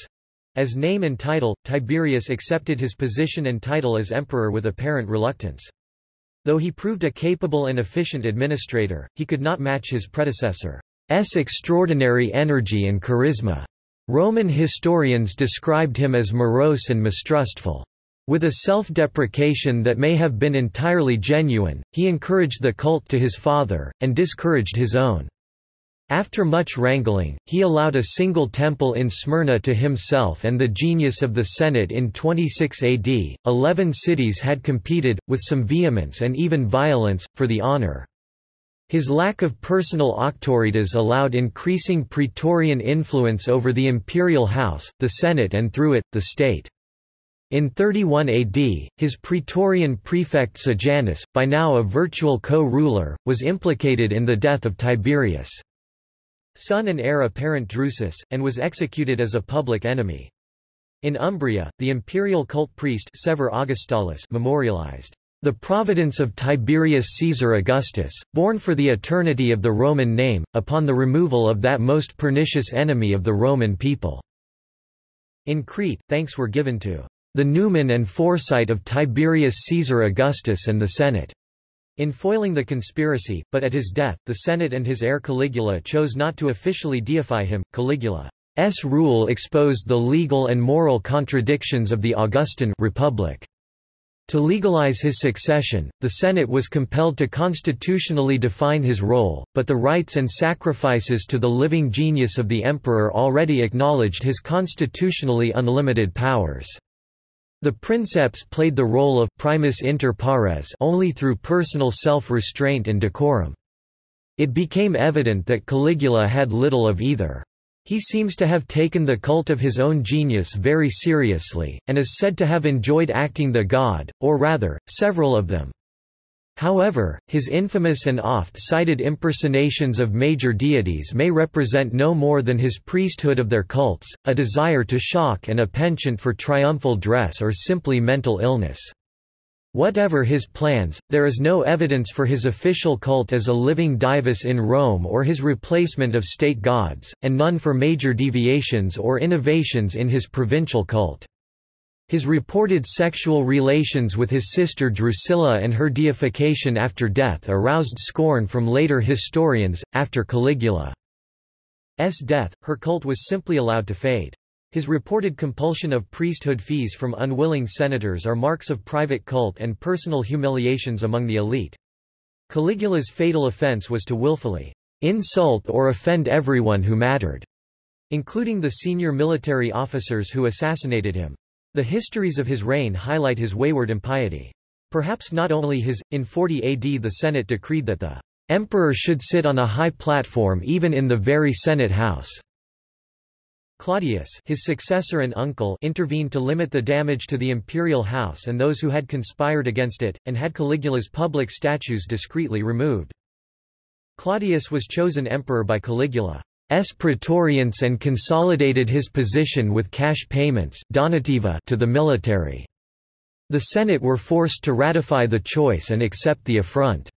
As name and title, Tiberius accepted his position and title as emperor with apparent reluctance. Though he proved a capable and efficient administrator, he could not match his predecessor's extraordinary energy and charisma. Roman historians described him as morose and mistrustful. With a self-deprecation that may have been entirely genuine, he encouraged the cult to his father, and discouraged his own. After much wrangling, he allowed a single temple in Smyrna to himself and the genius of the Senate in 26 AD. Eleven cities had competed, with some vehemence and even violence, for the honor. His lack of personal auctoritas allowed increasing praetorian influence over the imperial house, the Senate and through it, the state. In 31 AD, his praetorian prefect Sejanus, by now a virtual co-ruler, was implicated in the death of Tiberius' son and heir apparent Drusus, and was executed as a public enemy. In Umbria, the imperial cult priest sevir Augustalis memorialized the providence of Tiberius Caesar Augustus, born for the eternity of the Roman name, upon the removal of that most pernicious enemy of the Roman people." In Crete, thanks were given to the numen and foresight of Tiberius Caesar Augustus and the Senate, in foiling the conspiracy, but at his death, the Senate and his heir Caligula chose not to officially deify him. Caligula's rule exposed the legal and moral contradictions of the Augustan republic. To legalize his succession, the Senate was compelled to constitutionally define his role, but the rites and sacrifices to the living genius of the emperor already acknowledged his constitutionally unlimited powers. The princeps played the role of primus inter pares only through personal self-restraint and decorum. It became evident that Caligula had little of either. He seems to have taken the cult of his own genius very seriously, and is said to have enjoyed acting the god, or rather, several of them. However, his infamous and oft-cited impersonations of major deities may represent no more than his priesthood of their cults, a desire to shock and a penchant for triumphal dress or simply mental illness. Whatever his plans, there is no evidence for his official cult as a living divus in Rome or his replacement of state gods, and none for major deviations or innovations in his provincial cult. His reported sexual relations with his sister Drusilla and her deification after death aroused scorn from later historians. After Caligula's death, her cult was simply allowed to fade. His reported compulsion of priesthood fees from unwilling senators are marks of private cult and personal humiliations among the elite. Caligula's fatal offense was to willfully insult or offend everyone who mattered, including the senior military officers who assassinated him. The histories of his reign highlight his wayward impiety. Perhaps not only his, in 40 AD the Senate decreed that the emperor should sit on a high platform even in the very Senate house. Claudius his successor and uncle intervened to limit the damage to the imperial house and those who had conspired against it, and had Caligula's public statues discreetly removed. Claudius was chosen emperor by Caligula. S. praetorians and consolidated his position with cash payments donativa to the military. The Senate were forced to ratify the choice and accept the affront.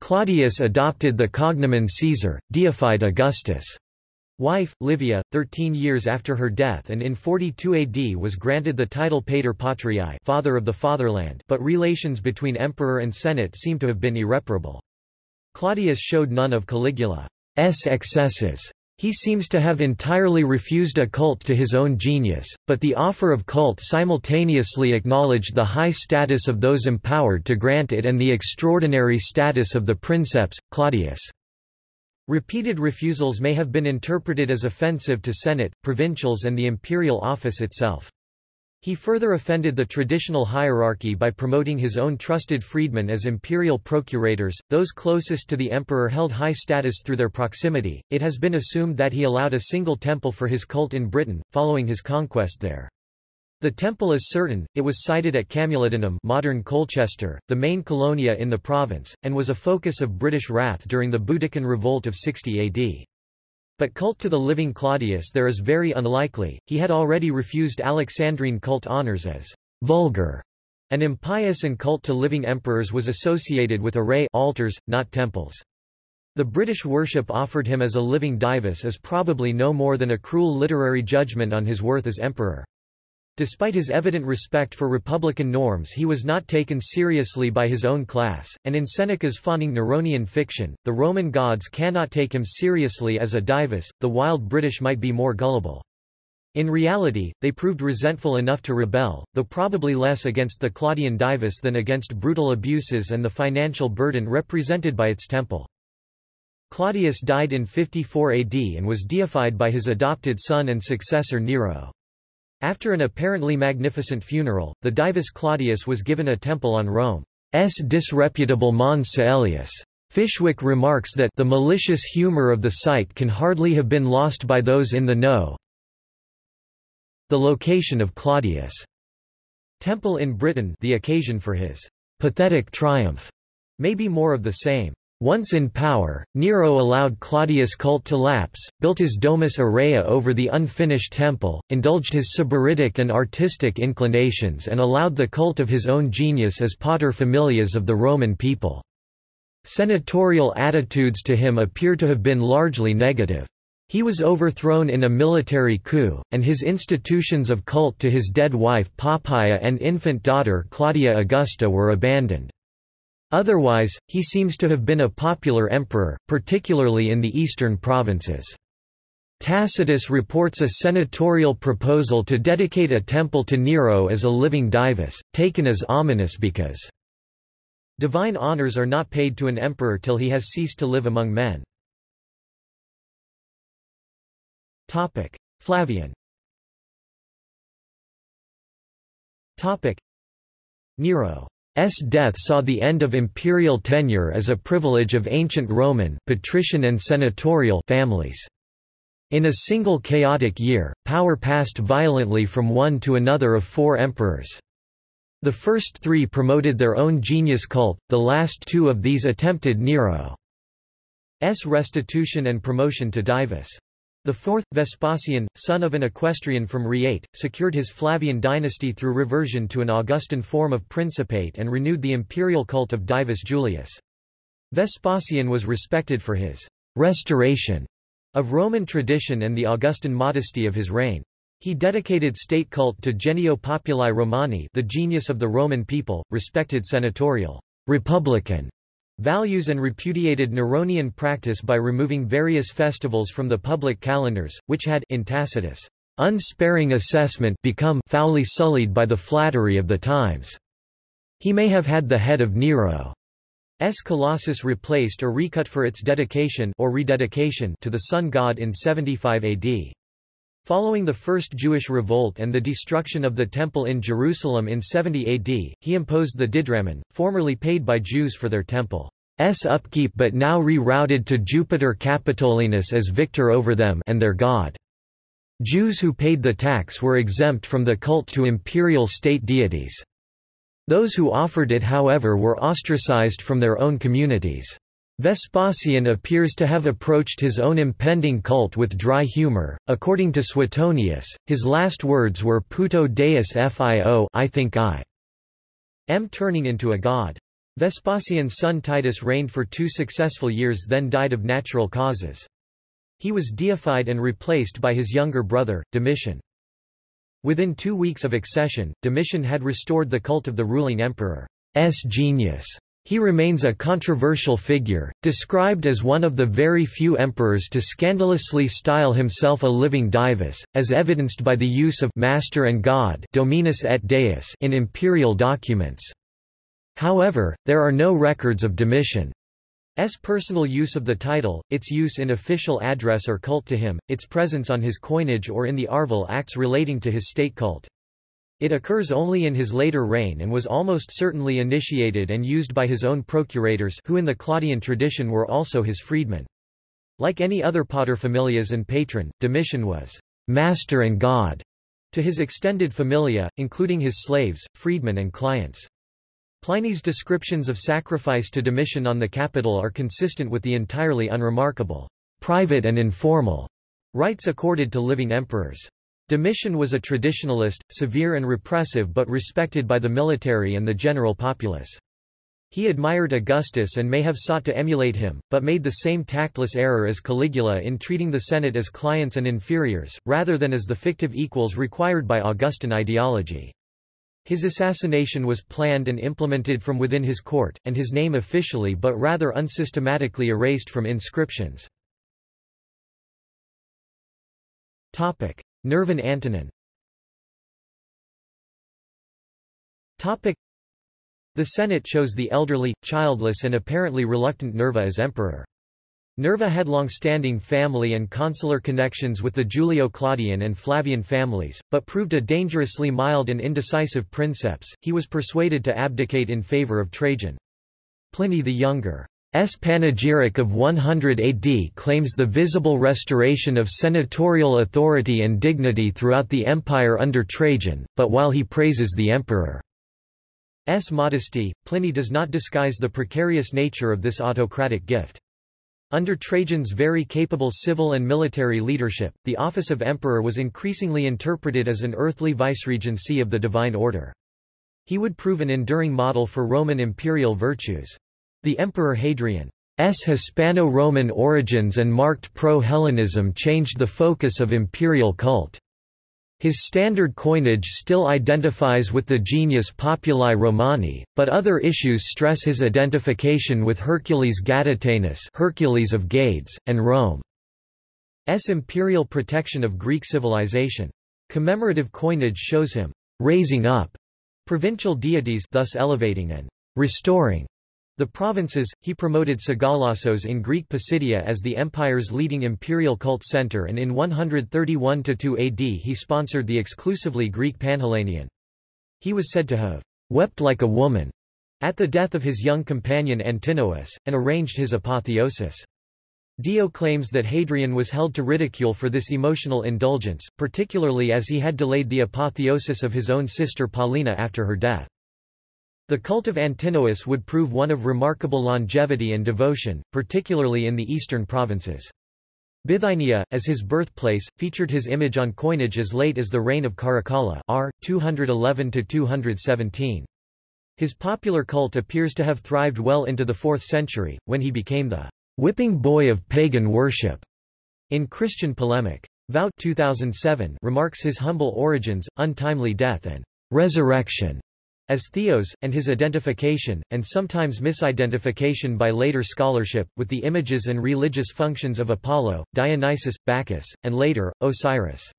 Claudius adopted the cognomen Caesar, deified Augustus' wife, Livia, 13 years after her death and in 42 AD was granted the title Pater Patriae father of the fatherland but relations between emperor and senate seem to have been irreparable. Claudius showed none of Caligula. S excesses. He seems to have entirely refused a cult to his own genius, but the offer of cult simultaneously acknowledged the high status of those empowered to grant it and the extraordinary status of the princeps, Claudius. Repeated refusals may have been interpreted as offensive to Senate, provincials and the imperial office itself. He further offended the traditional hierarchy by promoting his own trusted freedmen as imperial procurators, those closest to the emperor held high status through their proximity. It has been assumed that he allowed a single temple for his cult in Britain, following his conquest there. The temple is certain, it was sited at Camulodunum modern Colchester, the main colonia in the province, and was a focus of British wrath during the Boudiccan Revolt of 60 AD. But cult to the living Claudius there is very unlikely, he had already refused Alexandrine cult honors as vulgar, and impious and cult to living emperors was associated with arae altars, not temples. The British worship offered him as a living divus is probably no more than a cruel literary judgment on his worth as emperor. Despite his evident respect for republican norms he was not taken seriously by his own class, and in Seneca's fawning Neronian fiction, the Roman gods cannot take him seriously as a divus, the wild British might be more gullible. In reality, they proved resentful enough to rebel, though probably less against the Claudian divus than against brutal abuses and the financial burden represented by its temple. Claudius died in 54 AD and was deified by his adopted son and successor Nero. After an apparently magnificent funeral, the divus Claudius was given a temple on Rome's disreputable Mons Caelius. Fishwick remarks that the malicious humor of the site can hardly have been lost by those in the know. The location of Claudius' temple in Britain the occasion for his pathetic triumph may be more of the same. Once in power, Nero allowed Claudius' cult to lapse, built his Domus Aurea over the unfinished temple, indulged his sybaritic and artistic inclinations and allowed the cult of his own genius as pater familias of the Roman people. Senatorial attitudes to him appear to have been largely negative. He was overthrown in a military coup, and his institutions of cult to his dead wife Poppaea and infant daughter Claudia Augusta were abandoned. Otherwise, he seems to have been a popular emperor, particularly in the eastern provinces. Tacitus reports a senatorial proposal to dedicate a temple to Nero as a living divus, taken as ominous because divine honors are not paid to an emperor till he has ceased to live among men. Flavian Nero S. death saw the end of imperial tenure as a privilege of ancient Roman patrician and senatorial families. In a single chaotic year, power passed violently from one to another of four emperors. The first three promoted their own genius cult, the last two of these attempted Nero's restitution and promotion to divus. The fourth, Vespasian, son of an equestrian from Reate, secured his Flavian dynasty through reversion to an Augustan form of principate and renewed the imperial cult of Divus Julius. Vespasian was respected for his restoration of Roman tradition and the Augustan modesty of his reign. He dedicated state cult to Genio Populi Romani the genius of the Roman people, respected senatorial republican values and repudiated Neronian practice by removing various festivals from the public calendars, which had in Tacitus' unsparing assessment become foully sullied by the flattery of the times. He may have had the head of Nero's Colossus replaced or recut for its dedication or rededication to the sun god in 75 AD. Following the First Jewish Revolt and the destruction of the Temple in Jerusalem in 70 AD, he imposed the didrachmen, formerly paid by Jews for their temple's upkeep but now rerouted to Jupiter Capitolinus as victor over them and their god. Jews who paid the tax were exempt from the cult to imperial state deities. Those who offered it however were ostracized from their own communities. Vespasian appears to have approached his own impending cult with dry humor. According to Suetonius, his last words were puto deus fio I think I am turning into a god. Vespasian's son Titus reigned for two successful years then died of natural causes. He was deified and replaced by his younger brother, Domitian. Within two weeks of accession, Domitian had restored the cult of the ruling emperor's genius. He remains a controversial figure, described as one of the very few emperors to scandalously style himself a living divus, as evidenced by the use of master and god Dominus et Deus in imperial documents. However, there are no records of Domitian's personal use of the title, its use in official address or cult to him, its presence on his coinage or in the arval acts relating to his state cult. It occurs only in his later reign and was almost certainly initiated and used by his own procurators who in the Claudian tradition were also his freedmen. Like any other paterfamilias and patron, Domitian was master and god to his extended familia, including his slaves, freedmen and clients. Pliny's descriptions of sacrifice to Domitian on the Capitol are consistent with the entirely unremarkable, private and informal rights accorded to living emperors. Domitian was a traditionalist, severe and repressive but respected by the military and the general populace. He admired Augustus and may have sought to emulate him, but made the same tactless error as Caligula in treating the Senate as clients and inferiors, rather than as the fictive equals required by Augustan ideology. His assassination was planned and implemented from within his court, and his name officially but rather unsystematically erased from inscriptions. Nervan Antonine The Senate chose the elderly, childless and apparently reluctant Nerva as emperor. Nerva had long-standing family and consular connections with the Julio-Claudian and Flavian families, but proved a dangerously mild and indecisive princeps. He was persuaded to abdicate in favor of Trajan. Pliny the Younger S. panegyric of 100 AD claims the visible restoration of senatorial authority and dignity throughout the empire under Trajan, but while he praises the emperor's modesty, Pliny does not disguise the precarious nature of this autocratic gift. Under Trajan's very capable civil and military leadership, the office of emperor was increasingly interpreted as an earthly viceregency of the divine order. He would prove an enduring model for Roman imperial virtues. The Emperor Hadrian's Hispano-Roman origins and marked pro-Hellenism changed the focus of imperial cult. His standard coinage still identifies with the genius Populi Romani, but other issues stress his identification with Hercules Gaditanus Hercules of Gades, and Rome's imperial protection of Greek civilization. Commemorative coinage shows him raising up provincial deities thus elevating and restoring the provinces, he promoted Sagalassos in Greek Pisidia as the empire's leading imperial cult center and in 131–2 AD he sponsored the exclusively Greek Panhellenion. He was said to have wept like a woman at the death of his young companion Antinous, and arranged his apotheosis. Dio claims that Hadrian was held to ridicule for this emotional indulgence, particularly as he had delayed the apotheosis of his own sister Paulina after her death. The cult of Antinous would prove one of remarkable longevity and devotion, particularly in the eastern provinces. Bithynia, as his birthplace, featured his image on coinage as late as the reign of Caracalla r. 211–217. His popular cult appears to have thrived well into the 4th century, when he became the whipping boy of pagan worship in Christian polemic. Vout 2007 remarks his humble origins, untimely death and resurrection as Theos, and his identification, and sometimes misidentification by later scholarship, with the images and religious functions of Apollo, Dionysus, Bacchus, and later, Osiris.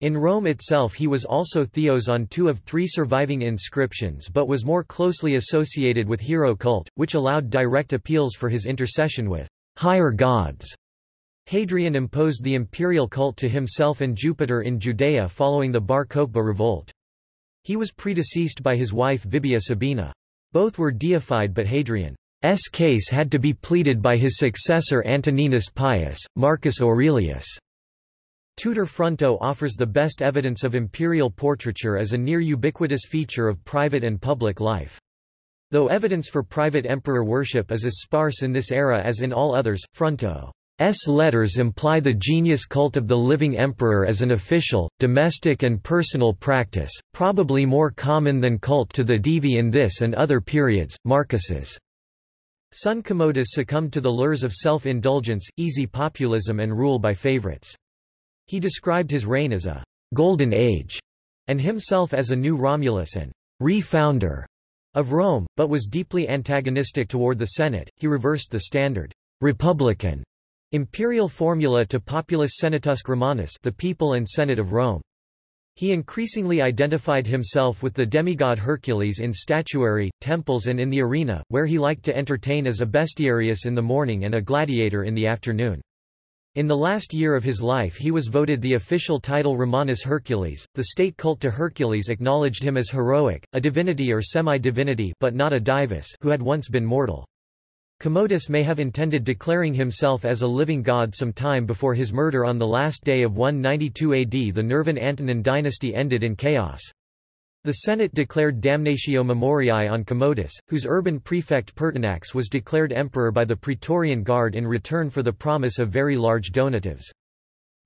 In Rome itself he was also Theos on two of three surviving inscriptions but was more closely associated with hero cult, which allowed direct appeals for his intercession with higher gods. Hadrian imposed the imperial cult to himself and Jupiter in Judea following the Bar Kokhba revolt. He was predeceased by his wife Vibia Sabina. Both were deified but Hadrian's case had to be pleaded by his successor Antoninus Pius, Marcus Aurelius. Tudor Fronto offers the best evidence of imperial portraiture as a near ubiquitous feature of private and public life. Though evidence for private emperor worship is as sparse in this era as in all others, Fronto S letters imply the genius cult of the living emperor as an official, domestic and personal practice, probably more common than cult to the Divi in this and other periods. Marcus's son Commodus succumbed to the lures of self-indulgence, easy populism and rule by favorites. He described his reign as a golden age, and himself as a new Romulus and re-founder of Rome, but was deeply antagonistic toward the Senate. He reversed the standard republican Imperial formula to Populus Senatusque Romanus the people and Senate of Rome. He increasingly identified himself with the demigod Hercules in statuary, temples and in the arena, where he liked to entertain as a bestiarius in the morning and a gladiator in the afternoon. In the last year of his life he was voted the official title Romanus Hercules. The state cult to Hercules acknowledged him as heroic, a divinity or semi-divinity but not a divus who had once been mortal. Commodus may have intended declaring himself as a living god some time before his murder on the last day of 192 AD the Nervan Antonine dynasty ended in chaos. The Senate declared damnatio memoriae on Commodus, whose urban prefect Pertinax was declared emperor by the Praetorian Guard in return for the promise of very large donatives.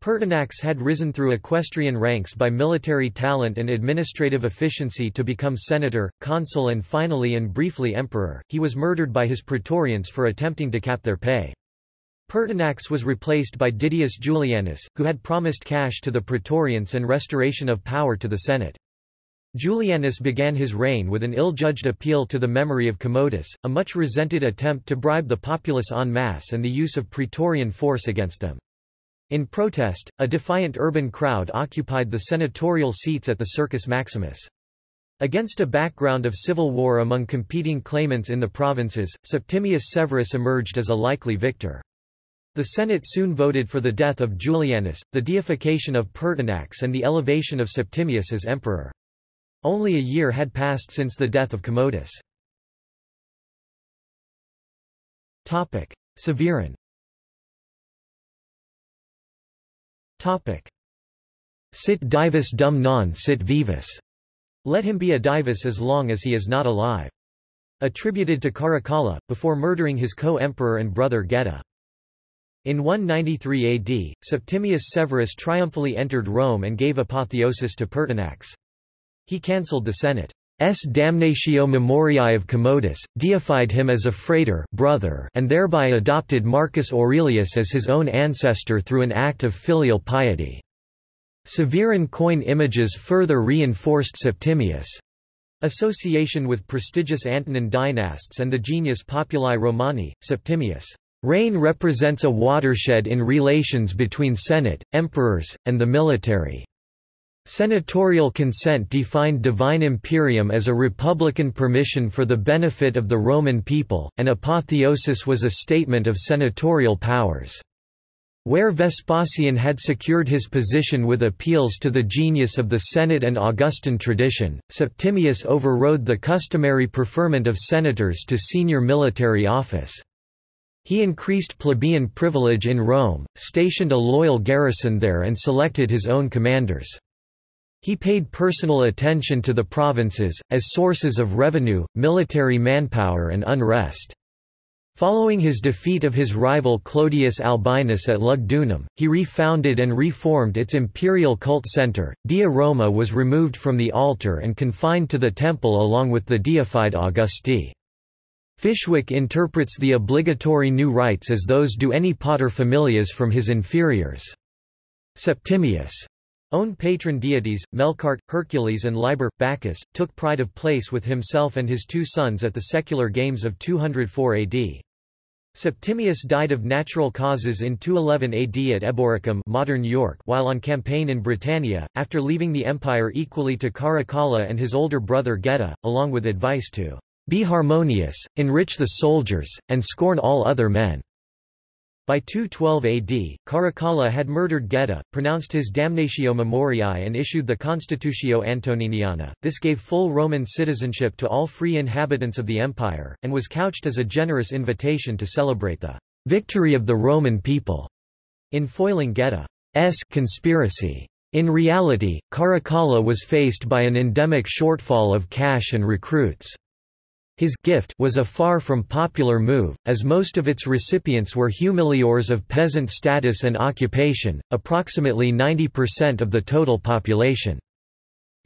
Pertinax had risen through equestrian ranks by military talent and administrative efficiency to become senator, consul and finally and briefly emperor. He was murdered by his praetorians for attempting to cap their pay. Pertinax was replaced by Didius Julianus, who had promised cash to the praetorians and restoration of power to the Senate. Julianus began his reign with an ill-judged appeal to the memory of Commodus, a much resented attempt to bribe the populace en masse and the use of praetorian force against them. In protest, a defiant urban crowd occupied the senatorial seats at the Circus Maximus. Against a background of civil war among competing claimants in the provinces, Septimius Severus emerged as a likely victor. The Senate soon voted for the death of Julianus, the deification of Pertinax and the elevation of Septimius as emperor. Only a year had passed since the death of Commodus. Severan Sit divus dum non sit vivus. Let him be a divus as long as he is not alive. Attributed to Caracalla, before murdering his co-emperor and brother Geta. In 193 AD, Septimius Severus triumphally entered Rome and gave apotheosis to Pertinax. He cancelled the Senate. S. damnatio memoriae of Commodus, deified him as a frater brother and thereby adopted Marcus Aurelius as his own ancestor through an act of filial piety. Severan coin images further reinforced Septimius' association with prestigious Antonine dynasts and the genius populi Romani, Septimius' reign represents a watershed in relations between Senate, emperors, and the military. Senatorial consent defined divine imperium as a republican permission for the benefit of the Roman people, and apotheosis was a statement of senatorial powers. Where Vespasian had secured his position with appeals to the genius of the Senate and Augustan tradition, Septimius overrode the customary preferment of senators to senior military office. He increased plebeian privilege in Rome, stationed a loyal garrison there and selected his own commanders. He paid personal attention to the provinces, as sources of revenue, military manpower and unrest. Following his defeat of his rival Clodius Albinus at Lugdunum, he refounded and reformed its imperial cult center. Dea Roma was removed from the altar and confined to the temple along with the deified Augusti. Fishwick interprets the obligatory new rites as those do any paterfamilias from his inferiors. Septimius' Own patron deities, Melkart, Hercules and Liber, Bacchus, took pride of place with himself and his two sons at the secular games of 204 AD. Septimius died of natural causes in 211 AD at Eboracum modern York while on campaign in Britannia, after leaving the empire equally to Caracalla and his older brother Geta, along with advice to be harmonious, enrich the soldiers, and scorn all other men. By 212 AD, Caracalla had murdered Geta, pronounced his damnatio memoriae and issued the Constitutio Antoniniana. This gave full Roman citizenship to all free inhabitants of the empire, and was couched as a generous invitation to celebrate the victory of the Roman people in foiling Geta's conspiracy. In reality, Caracalla was faced by an endemic shortfall of cash and recruits. His gift was a far from popular move, as most of its recipients were humiliores of peasant status and occupation, approximately 90% of the total population.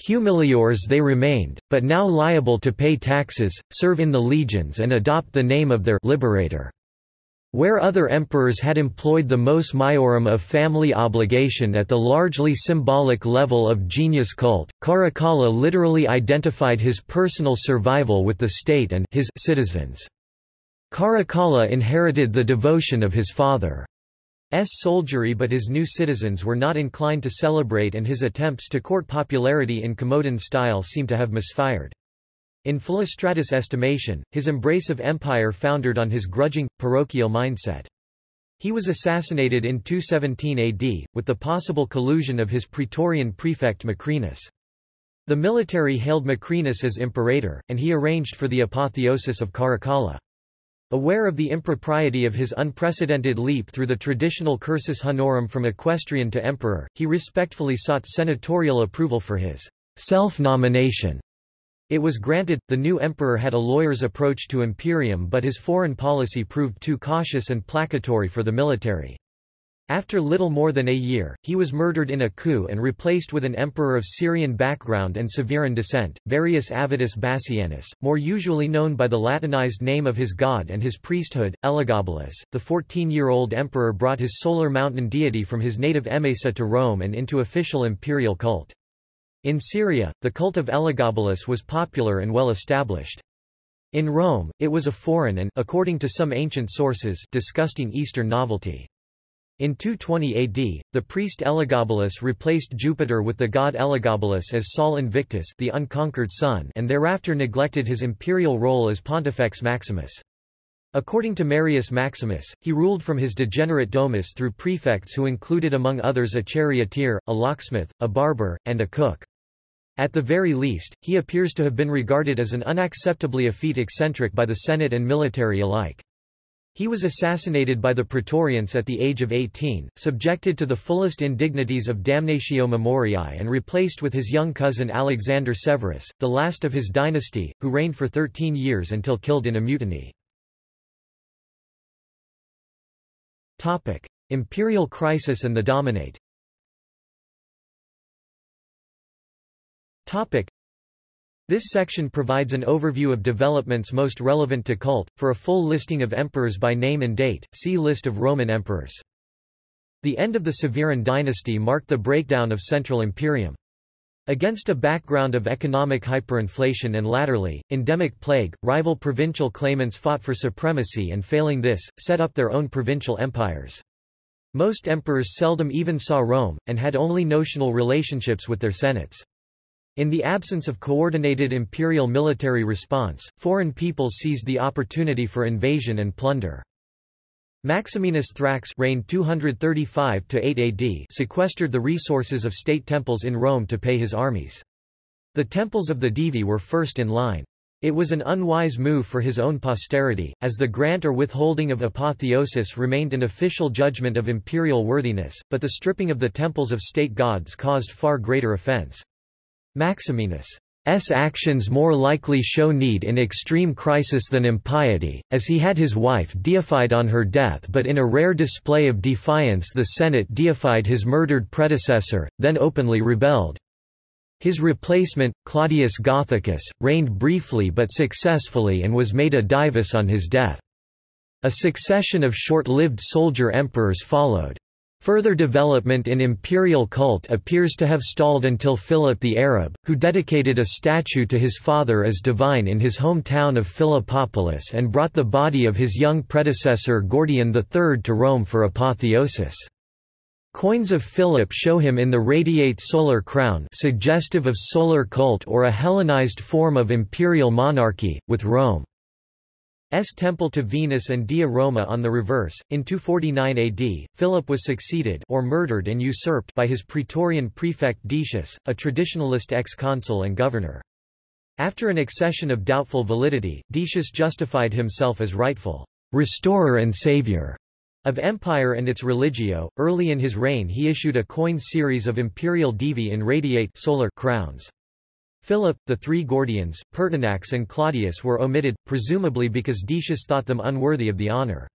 Humiliores they remained, but now liable to pay taxes, serve in the legions and adopt the name of their liberator. Where other emperors had employed the mos maiorum of family obligation at the largely symbolic level of genius cult, Caracalla literally identified his personal survival with the state and his citizens. Caracalla inherited the devotion of his father. soldiery but his new citizens were not inclined to celebrate and his attempts to court popularity in Commodan style seem to have misfired. In Philostratus' estimation, his embrace of empire foundered on his grudging, parochial mindset. He was assassinated in 217 AD, with the possible collusion of his praetorian prefect Macrinus. The military hailed Macrinus as imperator, and he arranged for the apotheosis of Caracalla. Aware of the impropriety of his unprecedented leap through the traditional cursus honorum from equestrian to emperor, he respectfully sought senatorial approval for his self-nomination. It was granted, the new emperor had a lawyer's approach to imperium but his foreign policy proved too cautious and placatory for the military. After little more than a year, he was murdered in a coup and replaced with an emperor of Syrian background and Severan descent, Varius Avitus Bassianus, more usually known by the Latinized name of his god and his priesthood, Elagabalus. The 14-year-old emperor brought his solar mountain deity from his native Emesa to Rome and into official imperial cult. In Syria, the cult of Elagabalus was popular and well established. In Rome, it was a foreign and according to some ancient sources disgusting Eastern novelty. In 220 AD, the priest Elagabalus replaced Jupiter with the god Elagabalus as Sol Invictus the unconquered sun and thereafter neglected his imperial role as Pontifex Maximus. According to Marius Maximus, he ruled from his degenerate domus through prefects who included among others a charioteer, a locksmith, a barber, and a cook. At the very least, he appears to have been regarded as an unacceptably effete eccentric by the Senate and military alike. He was assassinated by the Praetorians at the age of 18, subjected to the fullest indignities of damnatio memoriae and replaced with his young cousin Alexander Severus, the last of his dynasty, who reigned for 13 years until killed in a mutiny. Imperial crisis and the Dominate Topic. This section provides an overview of developments most relevant to cult. For a full listing of emperors by name and date, see List of Roman emperors. The end of the Severan dynasty marked the breakdown of Central Imperium. Against a background of economic hyperinflation and latterly, endemic plague, rival provincial claimants fought for supremacy and failing this, set up their own provincial empires. Most emperors seldom even saw Rome, and had only notional relationships with their senates. In the absence of coordinated imperial military response, foreign peoples seized the opportunity for invasion and plunder. Maximinus Thrax reigned 235–8 AD sequestered the resources of state temples in Rome to pay his armies. The temples of the Divi were first in line. It was an unwise move for his own posterity, as the grant or withholding of apotheosis remained an official judgment of imperial worthiness, but the stripping of the temples of state gods caused far greater offense. Maximinus' actions more likely show need in extreme crisis than impiety, as he had his wife deified on her death but in a rare display of defiance the Senate deified his murdered predecessor, then openly rebelled. His replacement, Claudius Gothicus, reigned briefly but successfully and was made a divus on his death. A succession of short-lived soldier emperors followed. Further development in imperial cult appears to have stalled until Philip the Arab, who dedicated a statue to his father as divine in his hometown of Philippopolis and brought the body of his young predecessor Gordian III to Rome for apotheosis. Coins of Philip show him in the radiate solar crown suggestive of solar cult or a Hellenized form of imperial monarchy, with Rome. S temple to Venus and Dea Roma on the reverse. In 249 AD, Philip was succeeded or murdered and usurped by his praetorian prefect Decius, a traditionalist ex-consul and governor. After an accession of doubtful validity, Decius justified himself as rightful restorer and savior of empire and its religio. Early in his reign he issued a coin series of imperial divi in radiate solar crowns. Philip, the three Gordians, Pertinax and Claudius were omitted, presumably because Decius thought them unworthy of the honor.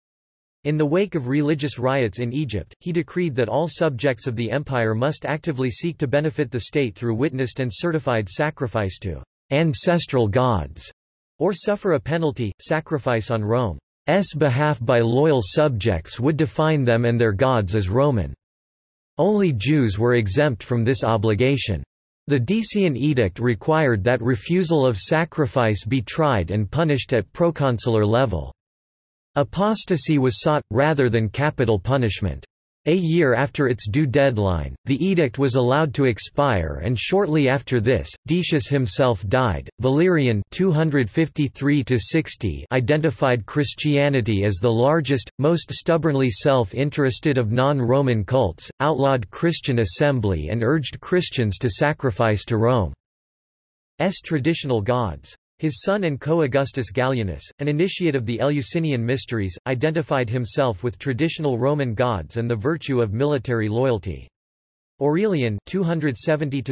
In the wake of religious riots in Egypt, he decreed that all subjects of the empire must actively seek to benefit the state through witnessed and certified sacrifice to ancestral gods, or suffer a penalty, sacrifice on Rome's behalf by loyal subjects would define them and their gods as Roman. Only Jews were exempt from this obligation. The Decian edict required that refusal of sacrifice be tried and punished at proconsular level. Apostasy was sought, rather than capital punishment. A year after its due deadline, the edict was allowed to expire and shortly after this, Decius himself died. Valerian 253 identified Christianity as the largest, most stubbornly self-interested of non-Roman cults, outlawed Christian assembly and urged Christians to sacrifice to Rome's traditional gods. His son and co-Augustus Gallienus, an initiate of the Eleusinian mysteries, identified himself with traditional Roman gods and the virtue of military loyalty. Aurelian 270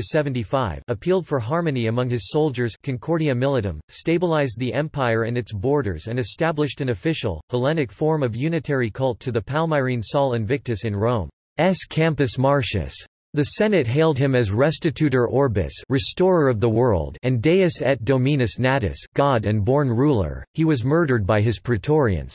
appealed for harmony among his soldiers Concordia Militum, stabilized the empire and its borders and established an official, Hellenic form of unitary cult to the Palmyrene Sol Invictus in Rome's Campus Martius. The Senate hailed him as Restitutor Orbis restorer of the world and Deus et Dominus Natus God and born ruler, he was murdered by his praetorians.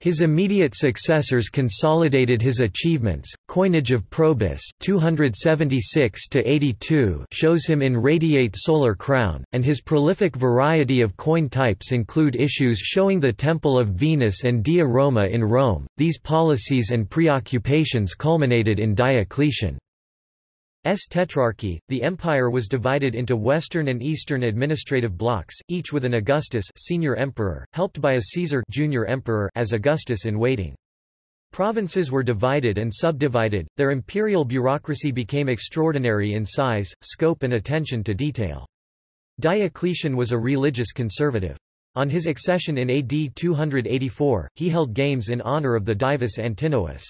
His immediate successors consolidated his achievements. Coinage of Probus 276-82 shows him in radiate solar crown, and his prolific variety of coin types include issues showing the Temple of Venus and Dea Roma in Rome. These policies and preoccupations culminated in Diocletian. S tetrarchy, the empire was divided into western and eastern administrative blocks, each with an Augustus senior emperor, helped by a Caesar junior emperor as Augustus in waiting. Provinces were divided and subdivided, their imperial bureaucracy became extraordinary in size, scope and attention to detail. Diocletian was a religious conservative. On his accession in AD 284, he held games in honor of the Divus Antinous.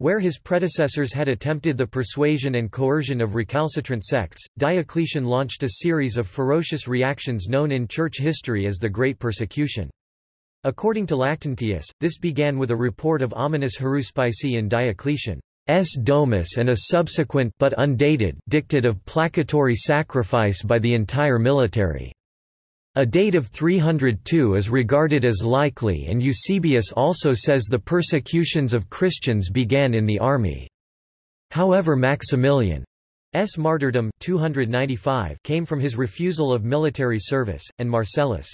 Where his predecessors had attempted the persuasion and coercion of recalcitrant sects, Diocletian launched a series of ferocious reactions known in church history as the Great Persecution. According to Lactantius, this began with a report of ominous haruspice in Diocletian's domus and a subsequent but undated dictate of placatory sacrifice by the entire military. A date of 302 is regarded as likely and Eusebius also says the persecutions of Christians began in the army. However Maximilian's martyrdom 295 came from his refusal of military service, and Marcellus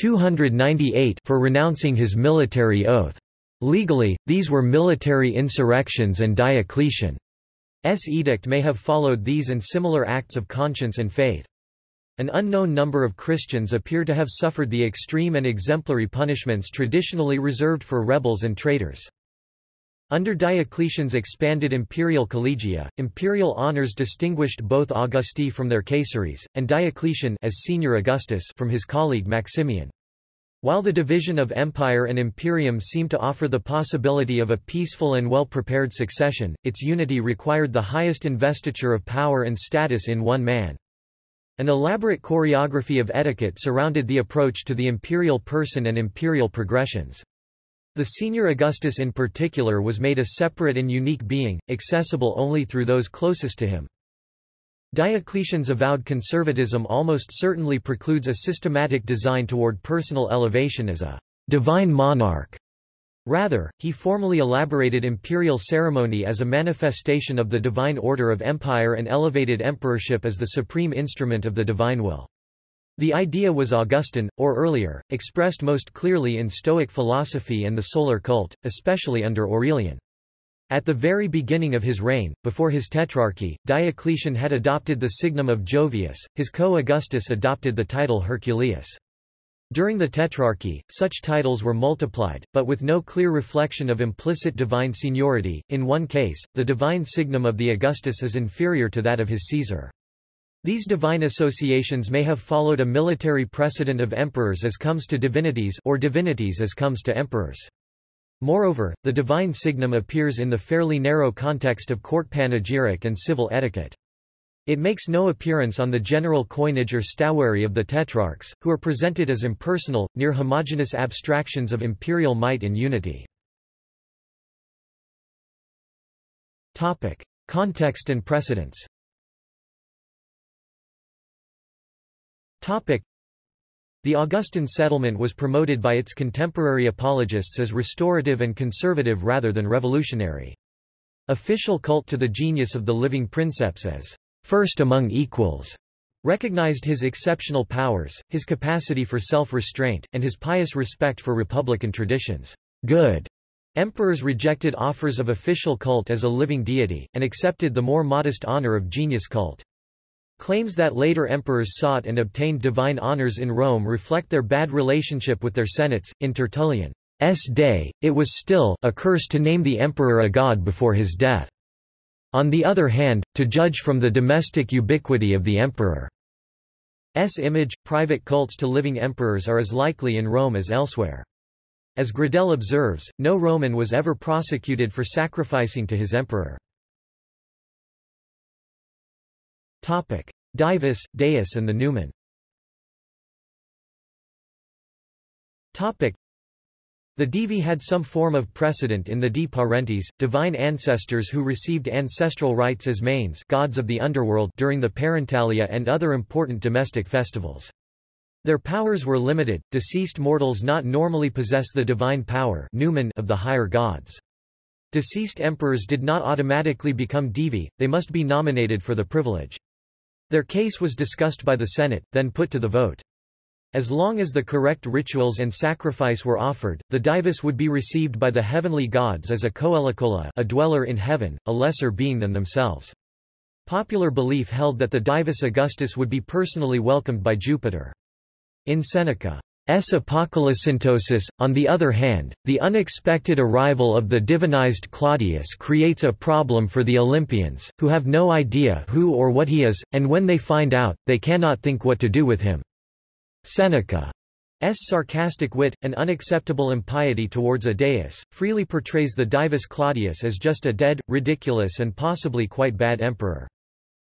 298 for renouncing his military oath. Legally, these were military insurrections and Diocletian's edict may have followed these and similar acts of conscience and faith. An unknown number of Christians appear to have suffered the extreme and exemplary punishments traditionally reserved for rebels and traitors. Under Diocletian's expanded imperial collegia, imperial honors distinguished both Augusti from their Caesares, and Diocletian as senior Augustus from his colleague Maximian. While the division of empire and imperium seemed to offer the possibility of a peaceful and well-prepared succession, its unity required the highest investiture of power and status in one man. An elaborate choreography of etiquette surrounded the approach to the imperial person and imperial progressions. The senior Augustus in particular was made a separate and unique being, accessible only through those closest to him. Diocletian's avowed conservatism almost certainly precludes a systematic design toward personal elevation as a divine monarch. Rather, he formally elaborated imperial ceremony as a manifestation of the divine order of empire and elevated emperorship as the supreme instrument of the divine will. The idea was Augustan, or earlier, expressed most clearly in Stoic philosophy and the solar cult, especially under Aurelian. At the very beginning of his reign, before his tetrarchy, Diocletian had adopted the signum of Jovius, his co-Augustus adopted the title Herculius. During the Tetrarchy, such titles were multiplied, but with no clear reflection of implicit divine seniority. In one case, the divine signum of the Augustus is inferior to that of his Caesar. These divine associations may have followed a military precedent of emperors as comes to divinities or divinities as comes to emperors. Moreover, the divine signum appears in the fairly narrow context of court panegyric and civil etiquette. It makes no appearance on the general coinage or statuary of the tetrarchs, who are presented as impersonal, near homogeneous abstractions of imperial might and unity. Topic. Context and precedents Topic. The Augustan settlement was promoted by its contemporary apologists as restorative and conservative rather than revolutionary. Official cult to the genius of the living princeps as first among equals, recognized his exceptional powers, his capacity for self-restraint, and his pious respect for republican traditions. Good Emperors rejected offers of official cult as a living deity, and accepted the more modest honor of genius cult. Claims that later emperors sought and obtained divine honors in Rome reflect their bad relationship with their senates. In Tertullian's day, it was still a curse to name the emperor a god before his death. On the other hand, to judge from the domestic ubiquity of the emperor's image, private cults to living emperors are as likely in Rome as elsewhere. As Gradel observes, no Roman was ever prosecuted for sacrificing to his emperor. Topic. Divus, Deus and the Numen the Divi had some form of precedent in the Di Parentes, divine ancestors who received ancestral rites as manes gods of the underworld during the Parentalia and other important domestic festivals. Their powers were limited, deceased mortals not normally possess the divine power of the higher gods. Deceased emperors did not automatically become divi, they must be nominated for the privilege. Their case was discussed by the Senate, then put to the vote. As long as the correct rituals and sacrifice were offered, the divus would be received by the heavenly gods as a caelicola a dweller in heaven, a lesser being than themselves. Popular belief held that the divus Augustus would be personally welcomed by Jupiter. In Seneca's Apocolocyntosis, on the other hand, the unexpected arrival of the divinized Claudius creates a problem for the Olympians, who have no idea who or what he is, and when they find out, they cannot think what to do with him. Seneca's sarcastic wit, and unacceptable impiety towards a deus, freely portrays the divus Claudius as just a dead, ridiculous and possibly quite bad emperor.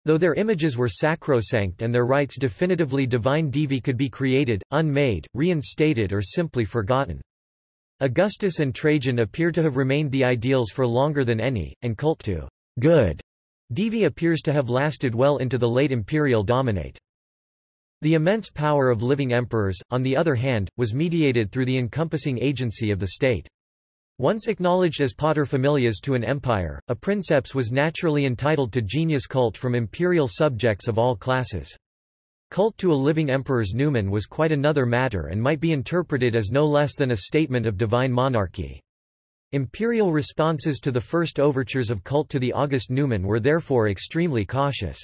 Though their images were sacrosanct and their rites definitively divine divi could be created, unmade, reinstated or simply forgotten. Augustus and Trajan appear to have remained the ideals for longer than any, and cult to good divi appears to have lasted well into the late imperial dominate. The immense power of living emperors, on the other hand, was mediated through the encompassing agency of the state. Once acknowledged as paterfamilias to an empire, a princeps was naturally entitled to genius cult from imperial subjects of all classes. Cult to a living emperor's numen was quite another matter and might be interpreted as no less than a statement of divine monarchy. Imperial responses to the first overtures of cult to the August numen were therefore extremely cautious.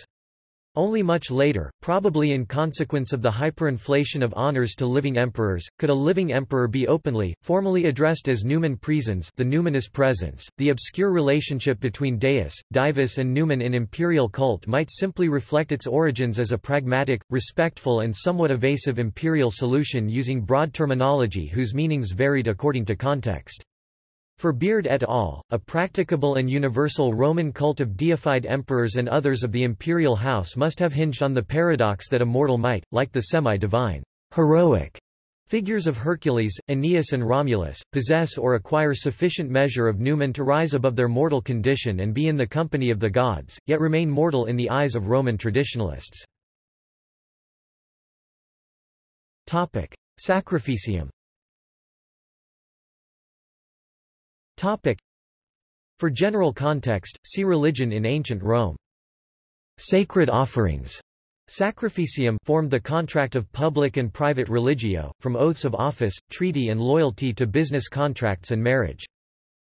Only much later, probably in consequence of the hyperinflation of honors to living emperors, could a living emperor be openly, formally addressed as numen praesens the numinous presence. The obscure relationship between deus, divus and numen in imperial cult might simply reflect its origins as a pragmatic, respectful and somewhat evasive imperial solution using broad terminology whose meanings varied according to context. For Beard et al., a practicable and universal Roman cult of deified emperors and others of the imperial house must have hinged on the paradox that a mortal might, like the semi-divine, heroic figures of Hercules, Aeneas and Romulus, possess or acquire sufficient measure of numen to rise above their mortal condition and be in the company of the gods, yet remain mortal in the eyes of Roman traditionalists. Sacrificium Topic. For general context, see religion in ancient Rome. Sacred offerings Sacrificium formed the contract of public and private religio, from oaths of office, treaty and loyalty to business contracts and marriage.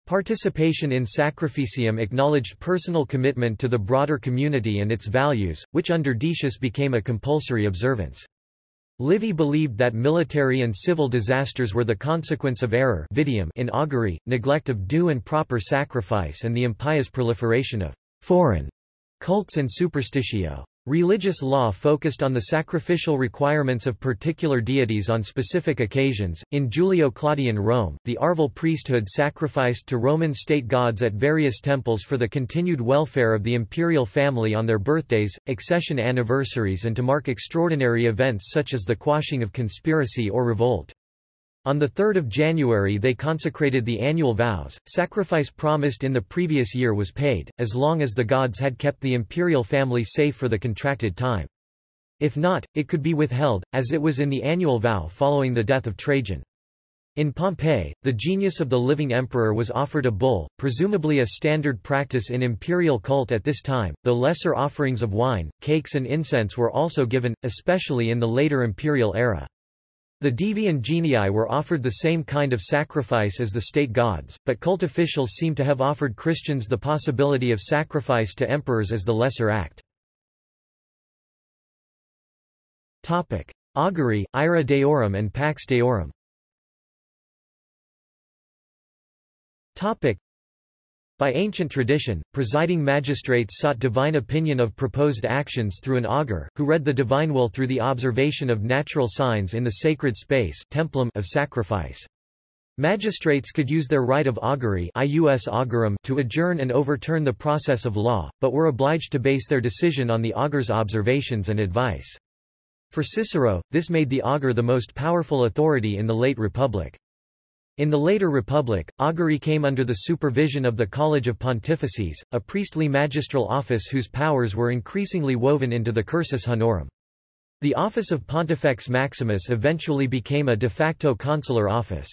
Participation in sacrificium acknowledged personal commitment to the broader community and its values, which under Decius became a compulsory observance. Livy believed that military and civil disasters were the consequence of error in augury, neglect of due and proper sacrifice and the impious proliferation of foreign cults and superstitio. Religious law focused on the sacrificial requirements of particular deities on specific occasions. In Julio-Claudian Rome, the Arval priesthood sacrificed to Roman state gods at various temples for the continued welfare of the imperial family on their birthdays, accession anniversaries and to mark extraordinary events such as the quashing of conspiracy or revolt. On 3 January they consecrated the annual vows, sacrifice promised in the previous year was paid, as long as the gods had kept the imperial family safe for the contracted time. If not, it could be withheld, as it was in the annual vow following the death of Trajan. In Pompeii, the genius of the living emperor was offered a bull, presumably a standard practice in imperial cult at this time, though lesser offerings of wine, cakes and incense were also given, especially in the later imperial era. The Divi and Genii were offered the same kind of sacrifice as the state gods, but cult officials seem to have offered Christians the possibility of sacrifice to emperors as the lesser act. Augury, Ira Deorum and Pax Deorum by ancient tradition, presiding magistrates sought divine opinion of proposed actions through an augur, who read the divine will through the observation of natural signs in the sacred space templum of sacrifice. Magistrates could use their right of augury to adjourn and overturn the process of law, but were obliged to base their decision on the augur's observations and advice. For Cicero, this made the augur the most powerful authority in the late Republic. In the later Republic, augury came under the supervision of the College of Pontifices, a priestly magistral office whose powers were increasingly woven into the Cursus Honorum. The office of Pontifex Maximus eventually became a de facto consular office.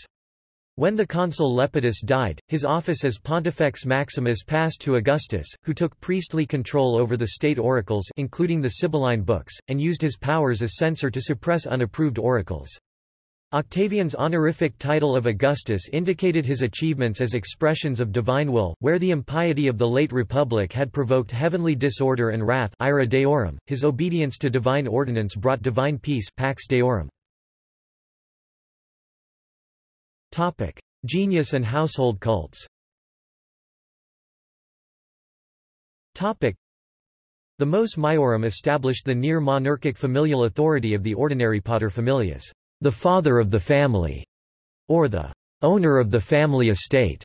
When the consul Lepidus died, his office as Pontifex Maximus passed to Augustus, who took priestly control over the state oracles including the Sibylline books, and used his powers as censor to suppress unapproved oracles. Octavian's honorific title of Augustus indicated his achievements as expressions of divine will, where the impiety of the late Republic had provoked heavenly disorder and wrath ira deorum, his obedience to divine ordinance brought divine peace pax deorum. Genius and household cults. The Mos Maiorum established the near-monarchic familial authority of the ordinary paterfamilias the father of the family, or the owner of the family estate.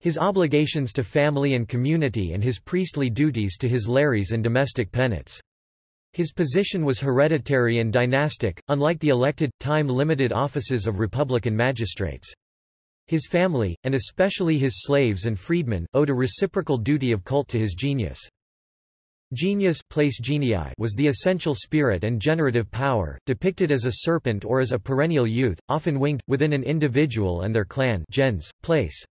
His obligations to family and community and his priestly duties to his lares and domestic penates. His position was hereditary and dynastic, unlike the elected, time-limited offices of republican magistrates. His family, and especially his slaves and freedmen, owed a reciprocal duty of cult to his genius. Genius place genii was the essential spirit and generative power, depicted as a serpent or as a perennial youth, often winged, within an individual and their clan gens, place.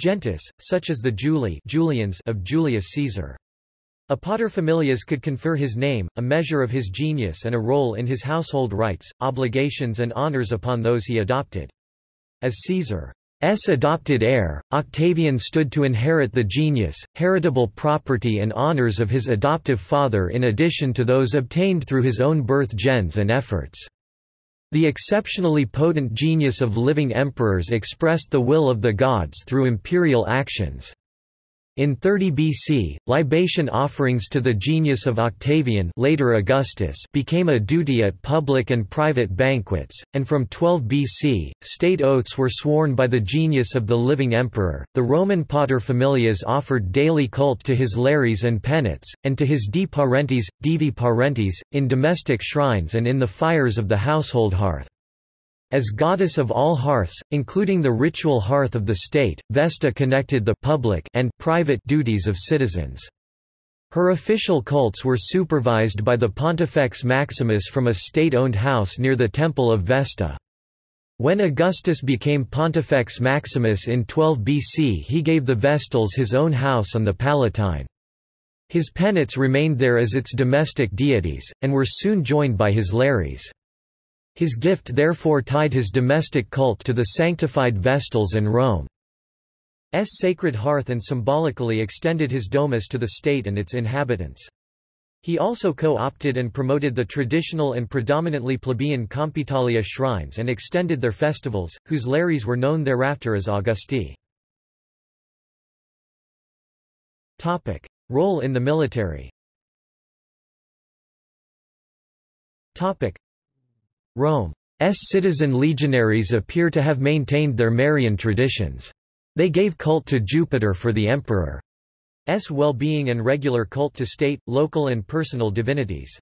Gentis, such as the Julii Julians of Julius Caesar. A paterfamilias could confer his name, a measure of his genius and a role in his household rights, obligations and honors upon those he adopted. As Caesar S adopted heir, Octavian stood to inherit the genius, heritable property and honors of his adoptive father in addition to those obtained through his own birth gens and efforts. The exceptionally potent genius of living emperors expressed the will of the gods through imperial actions. In 30 BC, libation offerings to the genius of Octavian later Augustus became a duty at public and private banquets, and from 12 BC, state oaths were sworn by the genius of the living emperor. The Roman paterfamilias offered daily cult to his lares and penates, and to his di parentes, divi parentes, in domestic shrines and in the fires of the household hearth. As goddess of all hearths, including the ritual hearth of the state, Vesta connected the public and private duties of citizens. Her official cults were supervised by the Pontifex Maximus from a state-owned house near the Temple of Vesta. When Augustus became Pontifex Maximus in 12 BC he gave the Vestals his own house on the Palatine. His penates remained there as its domestic deities, and were soon joined by his lares. His gift therefore tied his domestic cult to the sanctified Vestals and Rome's sacred hearth and symbolically extended his domus to the state and its inhabitants. He also co-opted and promoted the traditional and predominantly plebeian Compitalia shrines and extended their festivals, whose lares were known thereafter as Augusti. Topic. Role in the military Rome's citizen legionaries appear to have maintained their Marian traditions. They gave cult to Jupiter for the emperor's well-being and regular cult to state, local and personal divinities.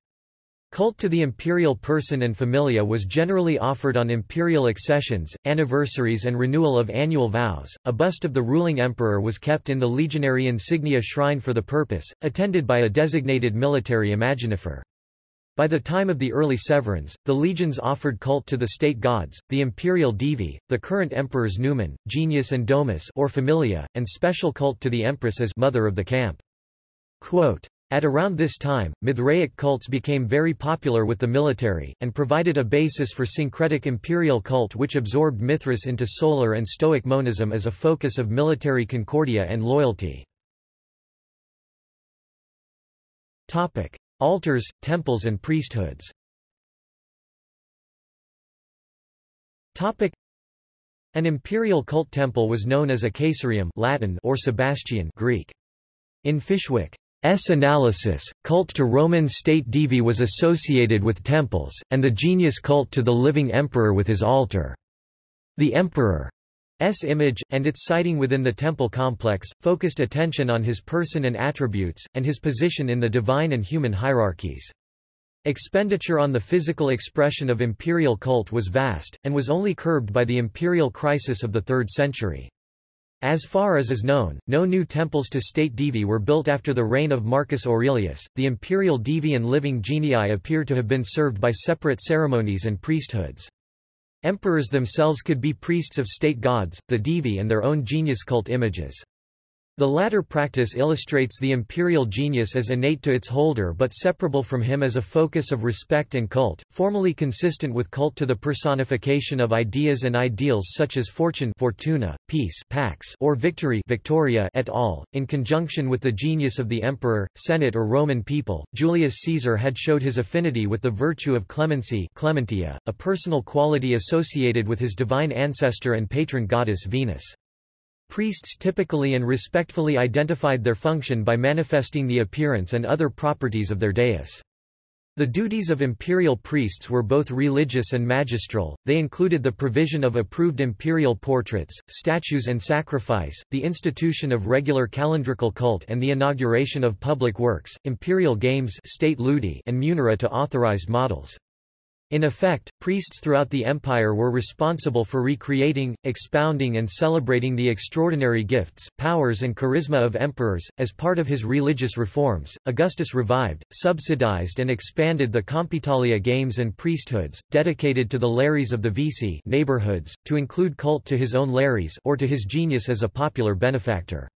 Cult to the imperial person and familia was generally offered on imperial accessions, anniversaries and renewal of annual vows. A bust of the ruling emperor was kept in the legionary insignia shrine for the purpose, attended by a designated military imaginifer. By the time of the early Severans, the legions offered cult to the state gods, the imperial divi, the current emperors Numen, Genius and Domus or Familia, and special cult to the empress as mother of the camp. Quote, At around this time, Mithraic cults became very popular with the military, and provided a basis for syncretic imperial cult which absorbed Mithras into solar and Stoic monism as a focus of military concordia and loyalty. Altars, temples and priesthoods An imperial cult temple was known as a caesareum Latin or Sebasteion Greek. In Fishwick's analysis, cult to Roman state divi was associated with temples, and the genius cult to the living emperor with his altar. The emperor's image, and its siting within the temple complex, focused attention on his person and attributes, and his position in the divine and human hierarchies. Expenditure on the physical expression of imperial cult was vast, and was only curbed by the imperial crisis of the 3rd century. As far as is known, no new temples to state divi were built after the reign of Marcus Aurelius. The imperial divi and living genii appear to have been served by separate ceremonies and priesthoods. Emperors themselves could be priests of state gods, the divi and their own genius cult images. The latter practice illustrates the imperial genius as innate to its holder but separable from him as a focus of respect and cult, formally consistent with cult to the personification of ideas and ideals such as fortune fortuna, peace pax or victory victoria et al. In conjunction with the genius of the emperor, senate or Roman people, Julius Caesar had showed his affinity with the virtue of clemency clementia, a personal quality associated with his divine ancestor and patron goddess Venus. Priests typically and respectfully identified their function by manifesting the appearance and other properties of their dais. The duties of imperial priests were both religious and magistral, they included the provision of approved imperial portraits, statues and sacrifice, the institution of regular calendrical cult and the inauguration of public works, imperial games state ludi and munera to authorized models. In effect, priests throughout the empire were responsible for recreating, expounding and celebrating the extraordinary gifts, powers and charisma of emperors. As part of his religious reforms, Augustus revived, subsidized and expanded the Compitalia games and priesthoods, dedicated to the lares of the vici neighborhoods, to include cult to his own lares or to his genius as a popular benefactor.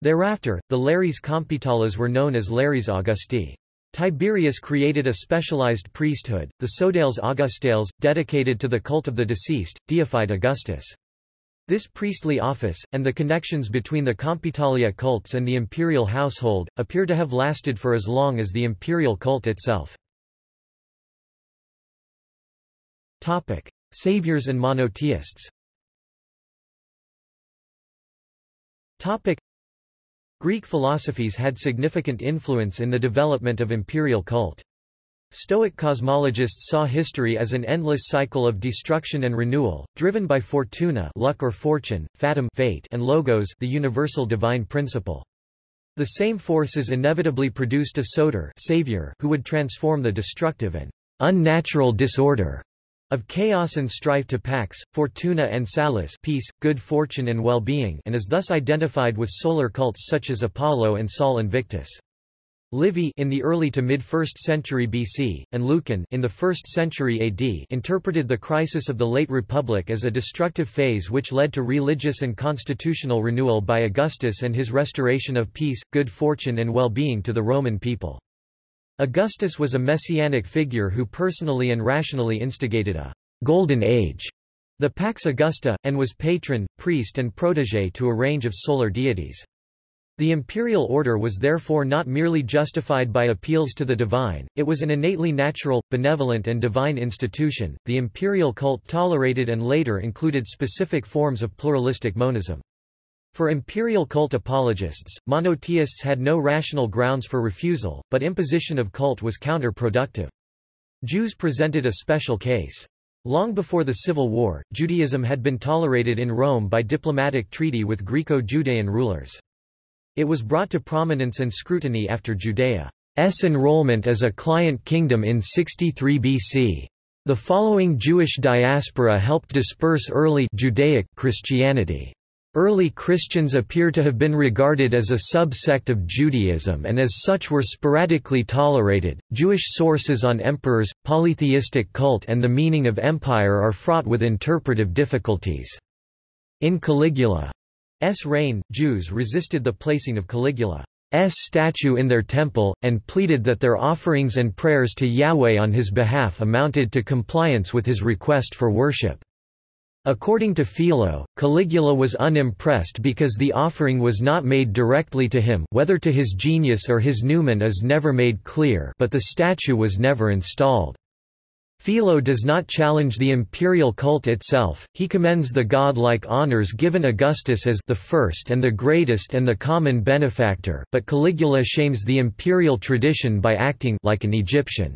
Thereafter, the lares compitales were known as lares Augusti. Tiberius created a specialized priesthood, the Sodales Augustales, dedicated to the cult of the deceased, deified Augustus. This priestly office, and the connections between the Compitalia cults and the imperial household, appear to have lasted for as long as the imperial cult itself. Topic. Saviors and monotheists Greek philosophies had significant influence in the development of imperial cult. Stoic cosmologists saw history as an endless cycle of destruction and renewal, driven by fortuna luck or fortune, fatum fate and logos the universal divine principle. The same forces inevitably produced a soter savior who would transform the destructive and unnatural disorder of chaos and strife to pax, fortuna and salus peace, good fortune and well-being and is thus identified with solar cults such as Apollo and Sol Invictus. Livy in the early to mid-1st century BC, and Lucan in the 1st century AD interpreted the crisis of the late Republic as a destructive phase which led to religious and constitutional renewal by Augustus and his restoration of peace, good fortune and well-being to the Roman people. Augustus was a messianic figure who personally and rationally instigated a «golden age», the Pax Augusta, and was patron, priest and protégé to a range of solar deities. The imperial order was therefore not merely justified by appeals to the divine, it was an innately natural, benevolent and divine institution. The imperial cult tolerated and later included specific forms of pluralistic monism. For imperial cult apologists, monotheists had no rational grounds for refusal, but imposition of cult was counterproductive. Jews presented a special case. Long before the Civil War, Judaism had been tolerated in Rome by diplomatic treaty with Greco-Judean rulers. It was brought to prominence and scrutiny after Judea's enrollment as a client kingdom in 63 BC. The following Jewish diaspora helped disperse early Judaic Christianity. Early Christians appear to have been regarded as a subsect of Judaism and as such were sporadically tolerated. Jewish sources on emperors, polytheistic cult, and the meaning of empire are fraught with interpretive difficulties. In Caligula's reign, Jews resisted the placing of Caligula's statue in their temple, and pleaded that their offerings and prayers to Yahweh on his behalf amounted to compliance with his request for worship. According to Philo, Caligula was unimpressed because the offering was not made directly to him whether to his genius or his numen is never made clear but the statue was never installed. Philo does not challenge the imperial cult itself, he commends the god-like honors given Augustus as the first and the greatest and the common benefactor, but Caligula shames the imperial tradition by acting like an Egyptian.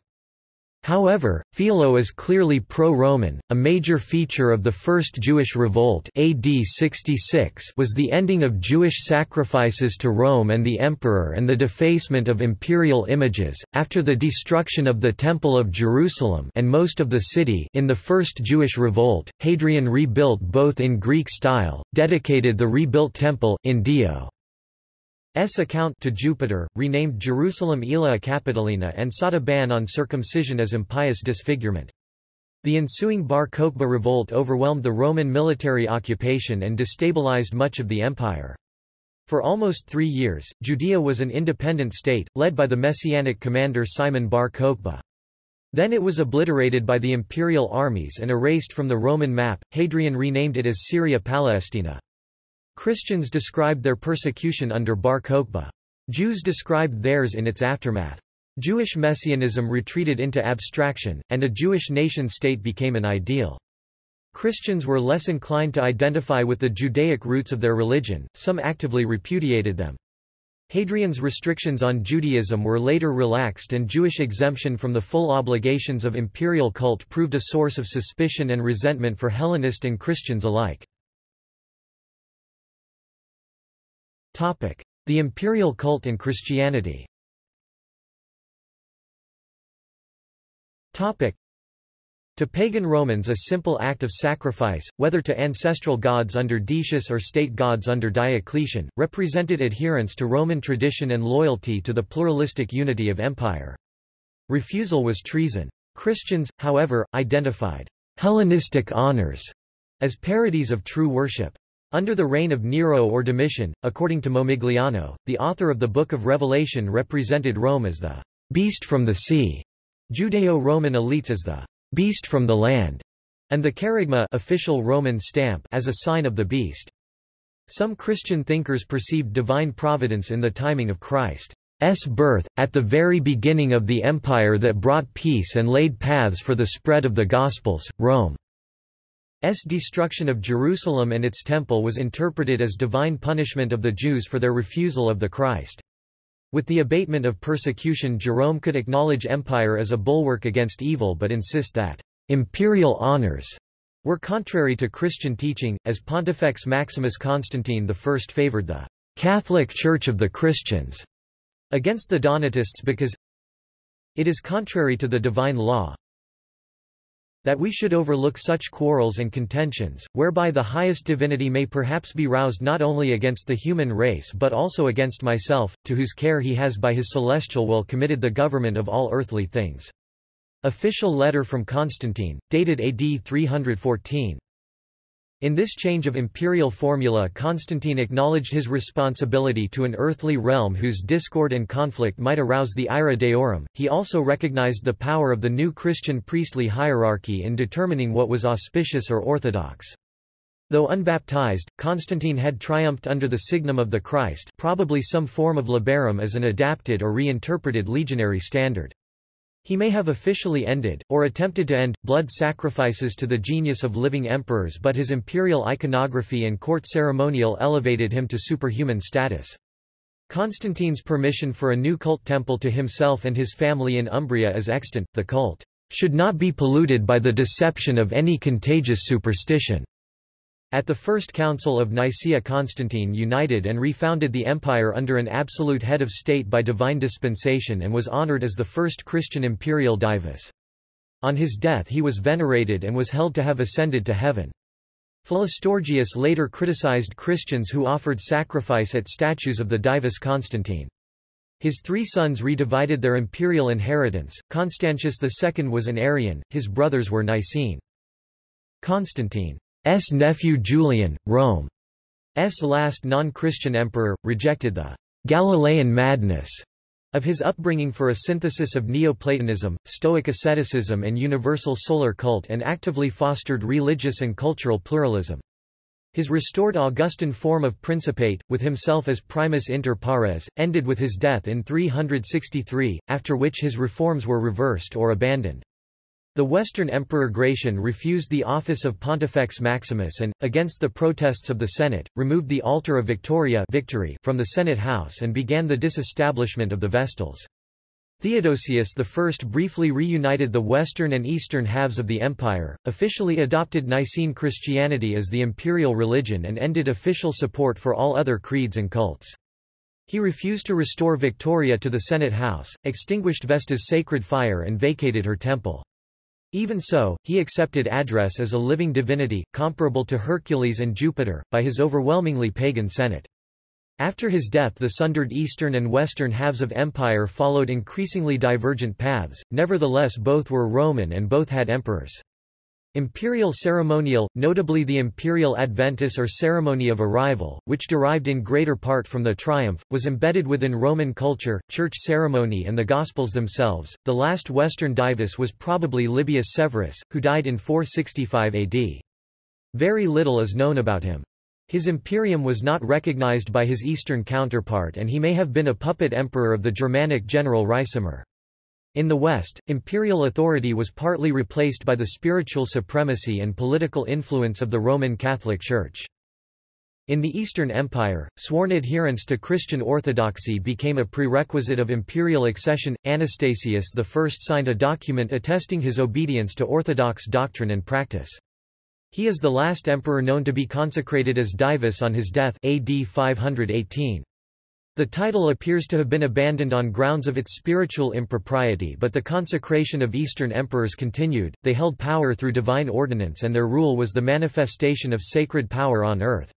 However, Philo is clearly pro-Roman. A major feature of the First Jewish Revolt AD 66 was the ending of Jewish sacrifices to Rome and the emperor and the defacement of imperial images. After the destruction of the Temple of Jerusalem and most of the city in the First Jewish Revolt, Hadrian rebuilt both in Greek style, dedicated the rebuilt temple in Dio S account to Jupiter, renamed Jerusalem Aelia Capitolina and sought a ban on circumcision as impious disfigurement. The ensuing Bar Kokhba revolt overwhelmed the Roman military occupation and destabilized much of the empire. For almost three years, Judea was an independent state, led by the messianic commander Simon Bar Kokhba. Then it was obliterated by the imperial armies and erased from the Roman map. Hadrian renamed it as Syria Palestina. Christians described their persecution under Bar Kokhba. Jews described theirs in its aftermath. Jewish messianism retreated into abstraction, and a Jewish nation-state became an ideal. Christians were less inclined to identify with the Judaic roots of their religion, some actively repudiated them. Hadrian's restrictions on Judaism were later relaxed and Jewish exemption from the full obligations of imperial cult proved a source of suspicion and resentment for Hellenist and Christians alike. The imperial cult in Christianity to pagan Romans a simple act of sacrifice, whether to ancestral gods under Decius or state gods under Diocletian, represented adherence to Roman tradition and loyalty to the pluralistic unity of empire. Refusal was treason. Christians, however, identified Hellenistic honors as parodies of true worship. Under the reign of Nero or Domitian, according to Momigliano, the author of the Book of Revelation represented Rome as the beast from the sea, Judeo-Roman elites as the beast from the land, and the charagma official Roman stamp as a sign of the beast. Some Christian thinkers perceived divine providence in the timing of Christ's birth, at the very beginning of the empire that brought peace and laid paths for the spread of the Gospels. Rome S destruction of Jerusalem and its temple was interpreted as divine punishment of the Jews for their refusal of the Christ. With the abatement of persecution Jerome could acknowledge empire as a bulwark against evil but insist that imperial honors were contrary to Christian teaching, as Pontifex Maximus Constantine I favored the Catholic Church of the Christians against the Donatists because it is contrary to the divine law, that we should overlook such quarrels and contentions, whereby the highest divinity may perhaps be roused not only against the human race but also against myself, to whose care he has by his celestial will committed the government of all earthly things. Official letter from Constantine, dated AD 314. In this change of imperial formula Constantine acknowledged his responsibility to an earthly realm whose discord and conflict might arouse the ira deorum. He also recognized the power of the new Christian priestly hierarchy in determining what was auspicious or orthodox. Though unbaptized, Constantine had triumphed under the signum of the Christ probably some form of labarum as an adapted or reinterpreted legionary standard. He may have officially ended, or attempted to end, blood sacrifices to the genius of living emperors but his imperial iconography and court ceremonial elevated him to superhuman status. Constantine's permission for a new cult temple to himself and his family in Umbria is extant, the cult should not be polluted by the deception of any contagious superstition. At the First Council of Nicaea Constantine united and refounded the empire under an absolute head of state by divine dispensation and was honored as the first Christian imperial divus. On his death he was venerated and was held to have ascended to heaven. Philostorgius later criticized Christians who offered sacrifice at statues of the divus Constantine. His three sons redivided their imperial inheritance, Constantius II was an Arian, his brothers were Nicene. Constantine S. nephew Julian, Rome's last non-Christian emperor, rejected the Galilean madness of his upbringing for a synthesis of Neoplatonism, Stoic asceticism and universal solar cult and actively fostered religious and cultural pluralism. His restored Augustan form of principate, with himself as primus inter pares, ended with his death in 363, after which his reforms were reversed or abandoned. The Western Emperor Gratian refused the office of Pontifex Maximus and, against the protests of the Senate, removed the altar of Victoria victory from the Senate house and began the disestablishment of the Vestals. Theodosius I briefly reunited the western and eastern halves of the empire, officially adopted Nicene Christianity as the imperial religion and ended official support for all other creeds and cults. He refused to restore Victoria to the Senate house, extinguished Vesta's sacred fire and vacated her temple. Even so, he accepted Address as a living divinity, comparable to Hercules and Jupiter, by his overwhelmingly pagan Senate. After his death the sundered eastern and western halves of empire followed increasingly divergent paths, nevertheless both were Roman and both had emperors. Imperial ceremonial, notably the imperial adventus or ceremony of arrival, which derived in greater part from the triumph, was embedded within Roman culture, church ceremony and the Gospels themselves. The last Western divus was probably Libius Severus, who died in 465 AD. Very little is known about him. His imperium was not recognized by his eastern counterpart and he may have been a puppet emperor of the Germanic general Ricimer. In the West, imperial authority was partly replaced by the spiritual supremacy and political influence of the Roman Catholic Church. In the Eastern Empire, sworn adherence to Christian orthodoxy became a prerequisite of imperial accession. Anastasius I signed a document attesting his obedience to orthodox doctrine and practice. He is the last emperor known to be consecrated as divus on his death AD 518. The title appears to have been abandoned on grounds of its spiritual impropriety but the consecration of Eastern emperors continued, they held power through divine ordinance and their rule was the manifestation of sacred power on earth.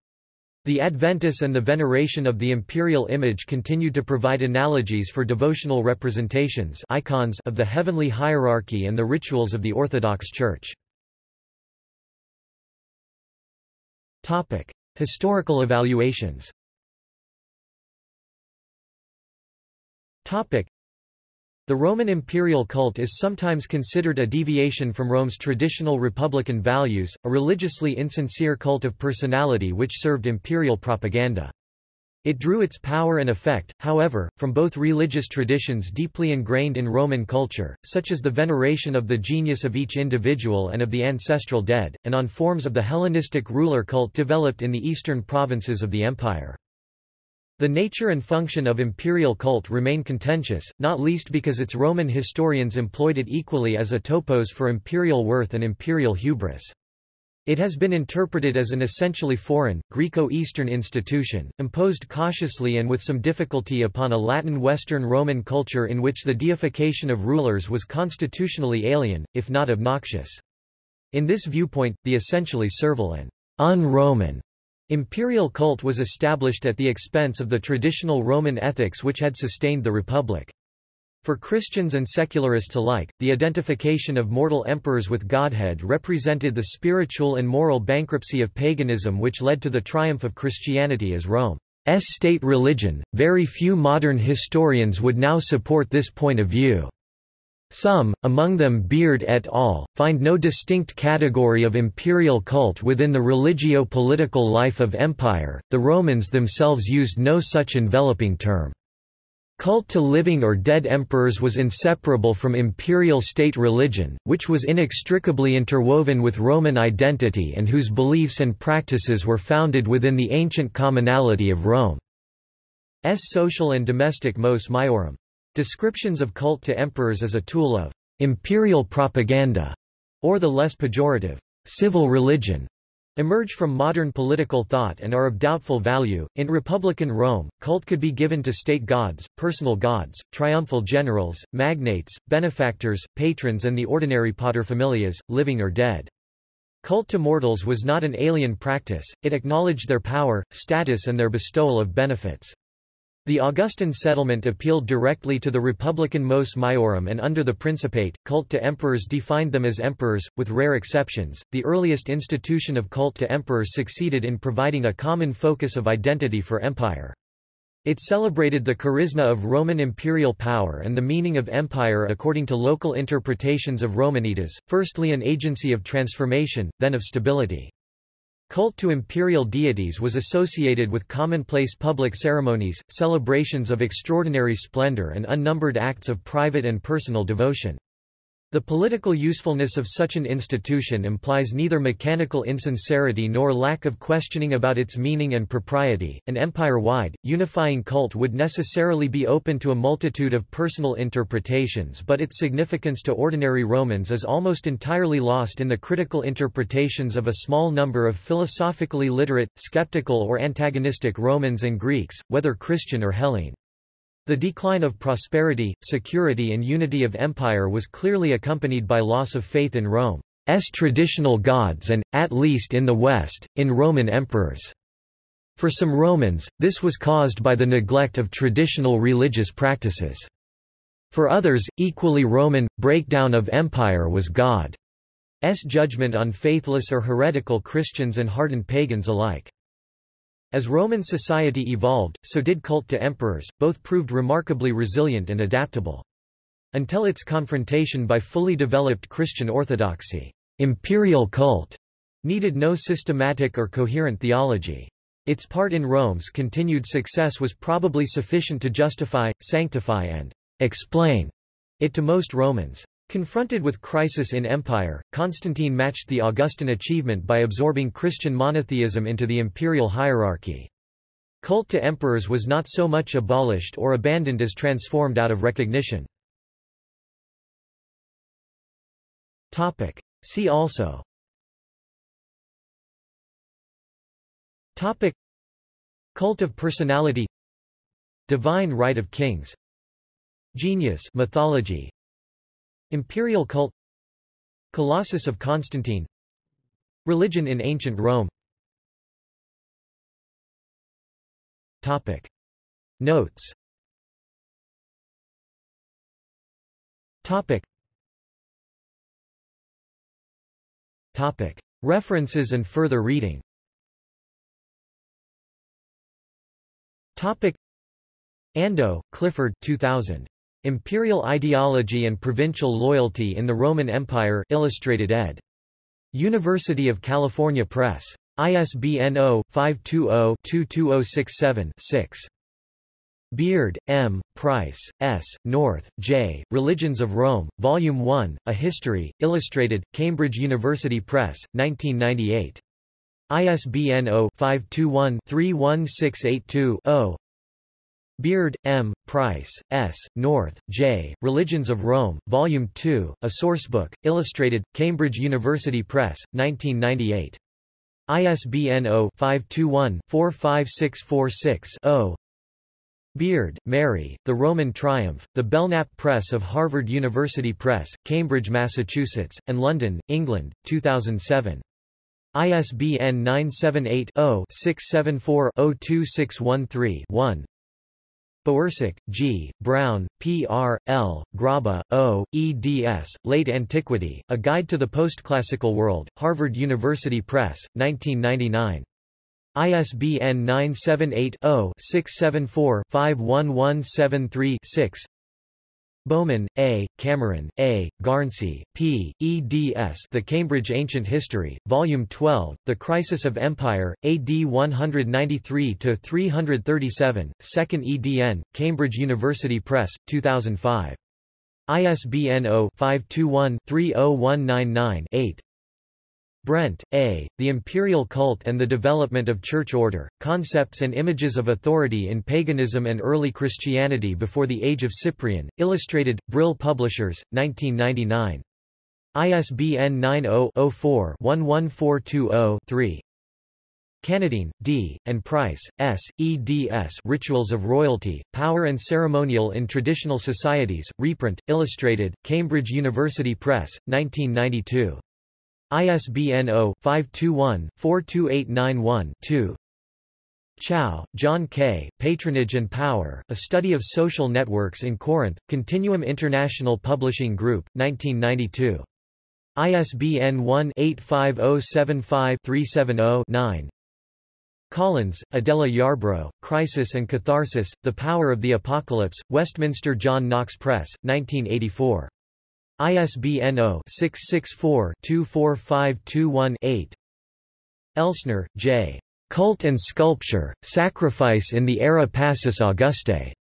The Adventus and the veneration of the imperial image continued to provide analogies for devotional representations icons of the heavenly hierarchy and the rituals of the Orthodox Church. Historical evaluations The Roman imperial cult is sometimes considered a deviation from Rome's traditional republican values, a religiously insincere cult of personality which served imperial propaganda. It drew its power and effect, however, from both religious traditions deeply ingrained in Roman culture, such as the veneration of the genius of each individual and of the ancestral dead, and on forms of the Hellenistic ruler cult developed in the eastern provinces of the empire. The nature and function of imperial cult remain contentious, not least because its Roman historians employed it equally as a topos for imperial worth and imperial hubris. It has been interpreted as an essentially foreign, Greco-Eastern institution, imposed cautiously and with some difficulty upon a Latin Western Roman culture in which the deification of rulers was constitutionally alien, if not obnoxious. In this viewpoint, the essentially servile and un-Roman Imperial cult was established at the expense of the traditional Roman ethics which had sustained the Republic. For Christians and secularists alike, the identification of mortal emperors with Godhead represented the spiritual and moral bankruptcy of paganism which led to the triumph of Christianity as Rome's state religion. Very few modern historians would now support this point of view. Some, among them Beard et al., find no distinct category of imperial cult within the religio-political life of empire, the Romans themselves used no such enveloping term. Cult to living or dead emperors was inseparable from imperial state religion, which was inextricably interwoven with Roman identity and whose beliefs and practices were founded within the ancient commonality of Rome. Rome's social and domestic mos maiorum. Descriptions of cult to emperors as a tool of imperial propaganda, or the less pejorative civil religion, emerge from modern political thought and are of doubtful value. In Republican Rome, cult could be given to state gods, personal gods, triumphal generals, magnates, benefactors, patrons, and the ordinary paterfamilias, living or dead. Cult to mortals was not an alien practice, it acknowledged their power, status, and their bestowal of benefits. The Augustan settlement appealed directly to the republican mos maiorum and under the Principate, cult to emperors defined them as emperors, with rare exceptions. The earliest institution of cult to emperors succeeded in providing a common focus of identity for empire. It celebrated the charisma of Roman imperial power and the meaning of empire according to local interpretations of Romanitas, firstly an agency of transformation, then of stability. Cult to imperial deities was associated with commonplace public ceremonies, celebrations of extraordinary splendor and unnumbered acts of private and personal devotion. The political usefulness of such an institution implies neither mechanical insincerity nor lack of questioning about its meaning and propriety. An empire-wide, unifying cult would necessarily be open to a multitude of personal interpretations but its significance to ordinary Romans is almost entirely lost in the critical interpretations of a small number of philosophically literate, skeptical or antagonistic Romans and Greeks, whether Christian or Hellene. The decline of prosperity, security and unity of empire was clearly accompanied by loss of faith in Rome's traditional gods and, at least in the West, in Roman emperors. For some Romans, this was caused by the neglect of traditional religious practices. For others, equally Roman, breakdown of empire was God's judgment on faithless or heretical Christians and hardened pagans alike. As Roman society evolved, so did cult to emperors, both proved remarkably resilient and adaptable. Until its confrontation by fully developed Christian orthodoxy, imperial cult needed no systematic or coherent theology. Its part in Rome's continued success was probably sufficient to justify, sanctify and explain it to most Romans. Confronted with crisis in empire, Constantine matched the Augustan achievement by absorbing Christian monotheism into the imperial hierarchy. Cult to emperors was not so much abolished or abandoned as transformed out of recognition. See also. Topic. Cult of personality. Divine right of kings. Genius. Mythology Imperial cult Colossus of Constantine Religion in ancient Rome Topic. Notes Topic. Topic. References and further reading Topic. Ando, Clifford 2000. Imperial Ideology and Provincial Loyalty in the Roman Empire Illustrated ed. University of California Press. ISBN 0-520-22067-6. Beard, M., Price, S., North, J., Religions of Rome, Volume 1, A History, Illustrated, Cambridge University Press, 1998. ISBN 0-521-31682-0 Beard, M., Price, S., North, J., Religions of Rome, Volume 2, a sourcebook, illustrated, Cambridge University Press, 1998. ISBN 0-521-45646-0 Beard, Mary, The Roman Triumph, The Belknap Press of Harvard University Press, Cambridge, Massachusetts, and London, England, 2007. ISBN 978 0 674 02613 1 Bowersock, G., Brown, P. R., L., Grabar, O., eds., Late Antiquity, A Guide to the Postclassical World, Harvard University Press, 1999. ISBN 978-0-674-51173-6 Bowman, A., Cameron, A., Garnsey, P., eds The Cambridge Ancient History, Volume 12, The Crisis of Empire, AD 193-337, 2nd edn, Cambridge University Press, 2005. ISBN 0-521-30199-8 Brent, A., The Imperial Cult and the Development of Church Order, Concepts and Images of Authority in Paganism and Early Christianity Before the Age of Cyprian, Illustrated, Brill Publishers, 1999. ISBN 90-04-11420-3. Cannadine, D., and Price, S., eds Rituals of Royalty, Power and Ceremonial in Traditional Societies, reprint, illustrated, Cambridge University Press, 1992. ISBN 0-521-42891-2 Chow, John K., Patronage and Power, A Study of Social Networks in Corinth, Continuum International Publishing Group, 1992. ISBN 1-85075-370-9 Collins, Adela Yarbro, Crisis and Catharsis, The Power of the Apocalypse, Westminster John Knox Press, 1984. ISBN 0-664-24521-8. Elsner, J. Cult and Sculpture, Sacrifice in the Ara Pacis Augustae.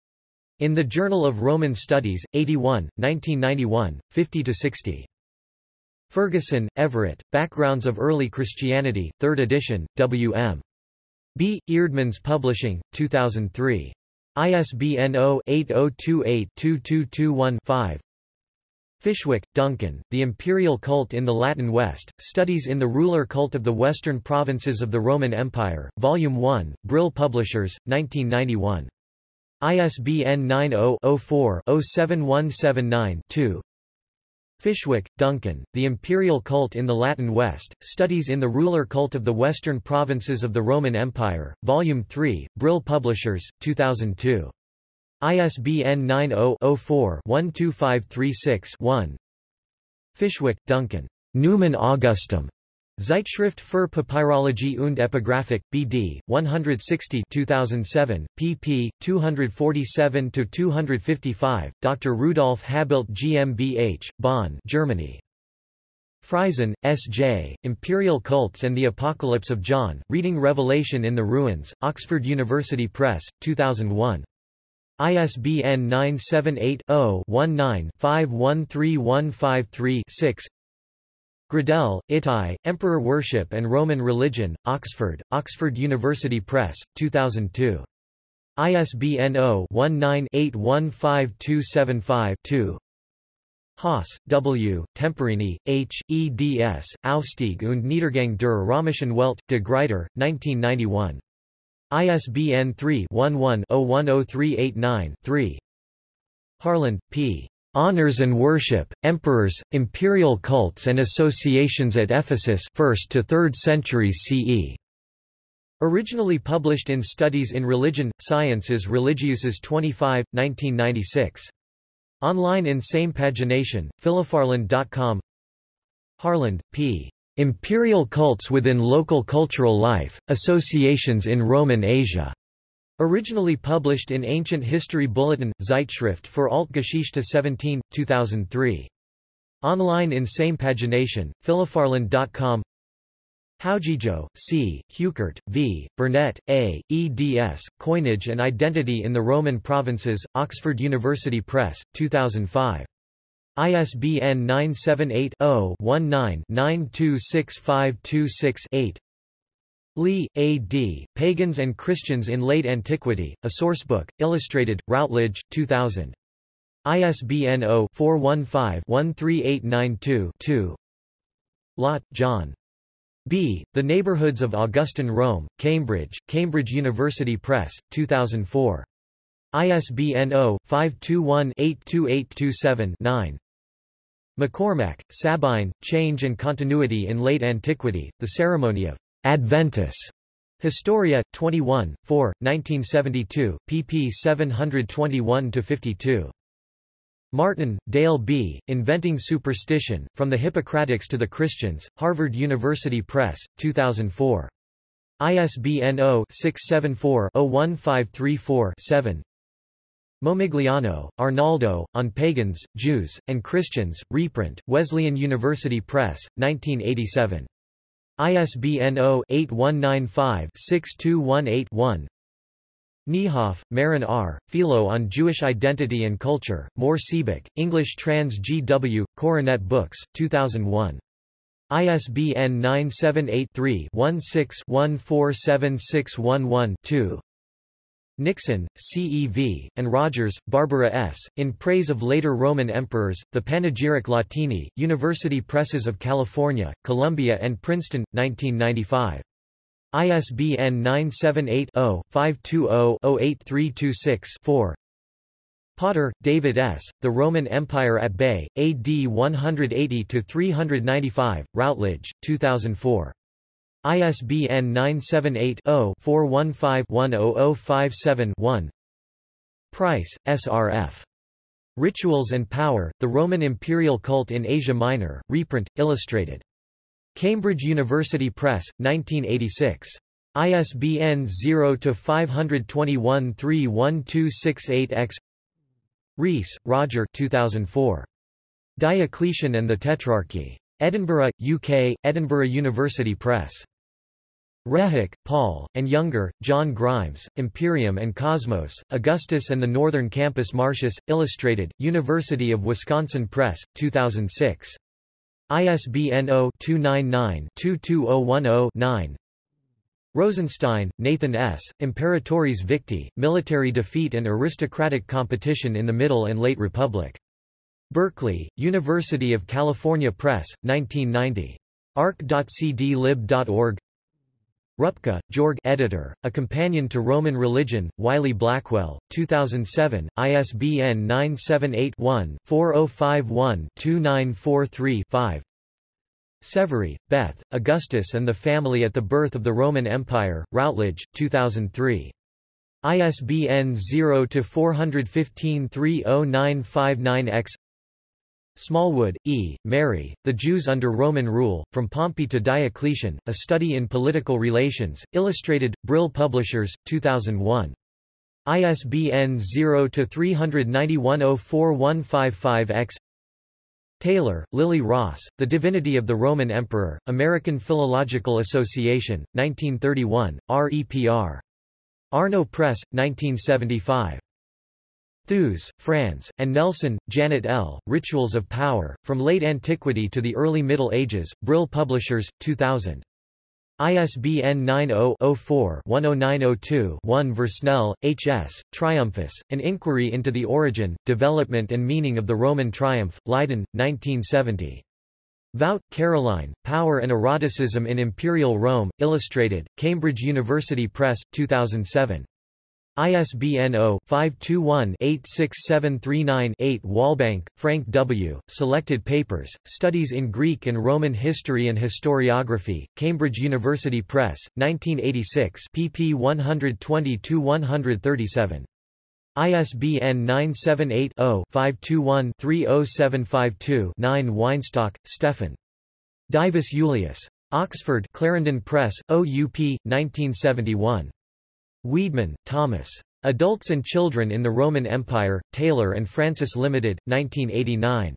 In the Journal of Roman Studies, 81, 1991, 50–60. Ferguson, Everett, Backgrounds of Early Christianity, 3rd edition, W.M. B. Eerdmans Publishing, 2003. ISBN 0-8028-2221-5 Fishwick, Duncan, The Imperial Cult in the Latin West, Studies in the Ruler Cult of the Western Provinces of the Roman Empire, Volume 1, Brill Publishers, 1991. ISBN 90-04-07179-2 Fishwick, Duncan, The Imperial Cult in the Latin West, Studies in the Ruler Cult of the Western Provinces of the Roman Empire, Volume 3, Brill Publishers, 2002. ISBN 90-04-12536-1 Fishwick, Duncan. Numen Augustum. Zeitschrift für Papyrologie und Epigraphik, BD, 160 2007, pp. 247-255, Dr. Rudolf Habelt GmbH, Bonn Germany. Friesen, S.J., Imperial Cults and the Apocalypse of John, Reading Revelation in the Ruins, Oxford University Press, 2001. ISBN 978 0 19 513153 6 Gradel, Itai, Emperor Worship and Roman Religion, Oxford, Oxford University Press, 2002. ISBN 0-19-815275-2 Haas, W., Temporini, H., eds, Aufstieg und Niedergang der Römischen Welt, de Gruyter, 1991. ISBN 3-11-010389-3 Harland, P. Honors and Worship, Emperors, Imperial Cults and Associations at Ephesus 1st to 3rd centuries CE. Originally published in Studies in Religion, Sciences Religieuses 25, 1996. Online in same pagination, philipharland.com Harland, P. Imperial Cults within Local Cultural Life, Associations in Roman Asia. Originally published in Ancient History Bulletin, Zeitschrift für Altgeschichte 17, 2003. Online in same pagination, philipharland.com Howgego, C., Heuchert, V., Burnett, A., eds, Coinage and Identity in the Roman Provinces, Oxford University Press, 2005. ISBN 978 0 19 926526 8 Lee, A. D., Pagans and Christians in Late Antiquity, a Sourcebook, Illustrated, Routledge, 2000. ISBN 0-415-13892-2 Lott, John. B. The Neighborhoods of Augustan Rome, Cambridge, Cambridge University Press, 2004. ISBN 0-521-82827-9 MacCormack, Sabine, Change and Continuity in Late Antiquity, The Ceremony of Adventus. Historia, 21, 4, 1972, pp 721-52. Martin, Dale B., Inventing Superstition, From the Hippocratics to the Christians, Harvard University Press, 2004. ISBN 0-674-01534-7 Momigliano, Arnaldo, On Pagans, Jews, and Christians, reprint, Wesleyan University Press, 1987. ISBN 0-8195-6218-1 Niehoff, Maren R., Philo on Jewish Identity and Culture, Mohr Siebeck, English trans G.W., Coronet Books, 2001. ISBN 978-3-16-147611-2 Nixon, C.E.V., and Rodgers, Barbara S., In Praise of Later Roman Emperors, The Panegyrici Latini, University Presses of California, Columbia and Princeton, 1995. ISBN 978-0-520-08326-4 Potter, David S., The Roman Empire at Bay, AD 180-395, Routledge, 2004. ISBN 978-0-415-10057-1 Price, S.R.F. Rituals and Power, The Roman Imperial Cult in Asia Minor, reprint, illustrated. Cambridge University Press, 1986. ISBN 0-521-31268-X Rees, Roger 2004. Diocletian and the Tetrarchy. Edinburgh, UK, Edinburgh University Press. Rehak, Paul, and Younger, John Grimes, Imperium and Cosmos, Augustus and the Northern Campus Martius, Illustrated, University of Wisconsin Press, 2006. ISBN 0-299-22010-9 Rosenstein, Nathan S., Imperatores Victi, Military Defeat and Aristocratic Competition in the Middle and Late Republic. Berkeley, University of California Press, 1990. ark.cdlib.org Rupke, Georg editor, A Companion to Roman Religion, Wiley Blackwell, 2007, ISBN 978-1-4051-2943-5 Severy, Beth, Augustus and the Family at the Birth of the Roman Empire, Routledge, 2003. ISBN 0-415-30959-X Smallwood, E., Mary, The Jews Under Roman Rule, From Pompey to Diocletian, A Study in Political Relations, Illustrated, Brill Publishers, 2001. ISBN 0-391-04155-X Taylor, Lily Ross, The Divinity of the Roman Emperor, American Philological Association, 1931, REPR. Arno Press, 1975. Theuws, Frans, and Nelson, Janet L., Rituals of Power, From Late Antiquity to the Early Middle Ages, Brill Publishers, 2000. ISBN 90-04-10902-1 Versnell, H. S., Triumphus, An Inquiry into the Origin, Development and Meaning of the Roman Triumph, Leiden, 1970. Vout, Caroline, Power and Eroticism in Imperial Rome, Illustrated, Cambridge University Press, 2007. ISBN 0-521-86739-8 Walbank, Frank W., Selected Papers, Studies in Greek and Roman History and Historiography, Cambridge University Press, 1986 pp 120-137. ISBN 978-0-521-30752-9 Weinstock, Stefan. Divus Julius. Oxford Clarendon Press, OUP, 1971. Wiedemann, Thomas. Adults and Children in the Roman Empire, Taylor and Francis Limited, 1989.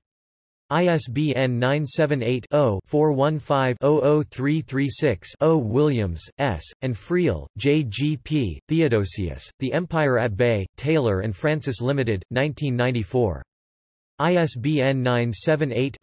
ISBN 978-0-415-00336-0 Williams, S., and Friell, J. G. P., Theodosius, The Empire at Bay, Taylor and Francis Limited, 1994. ISBN 978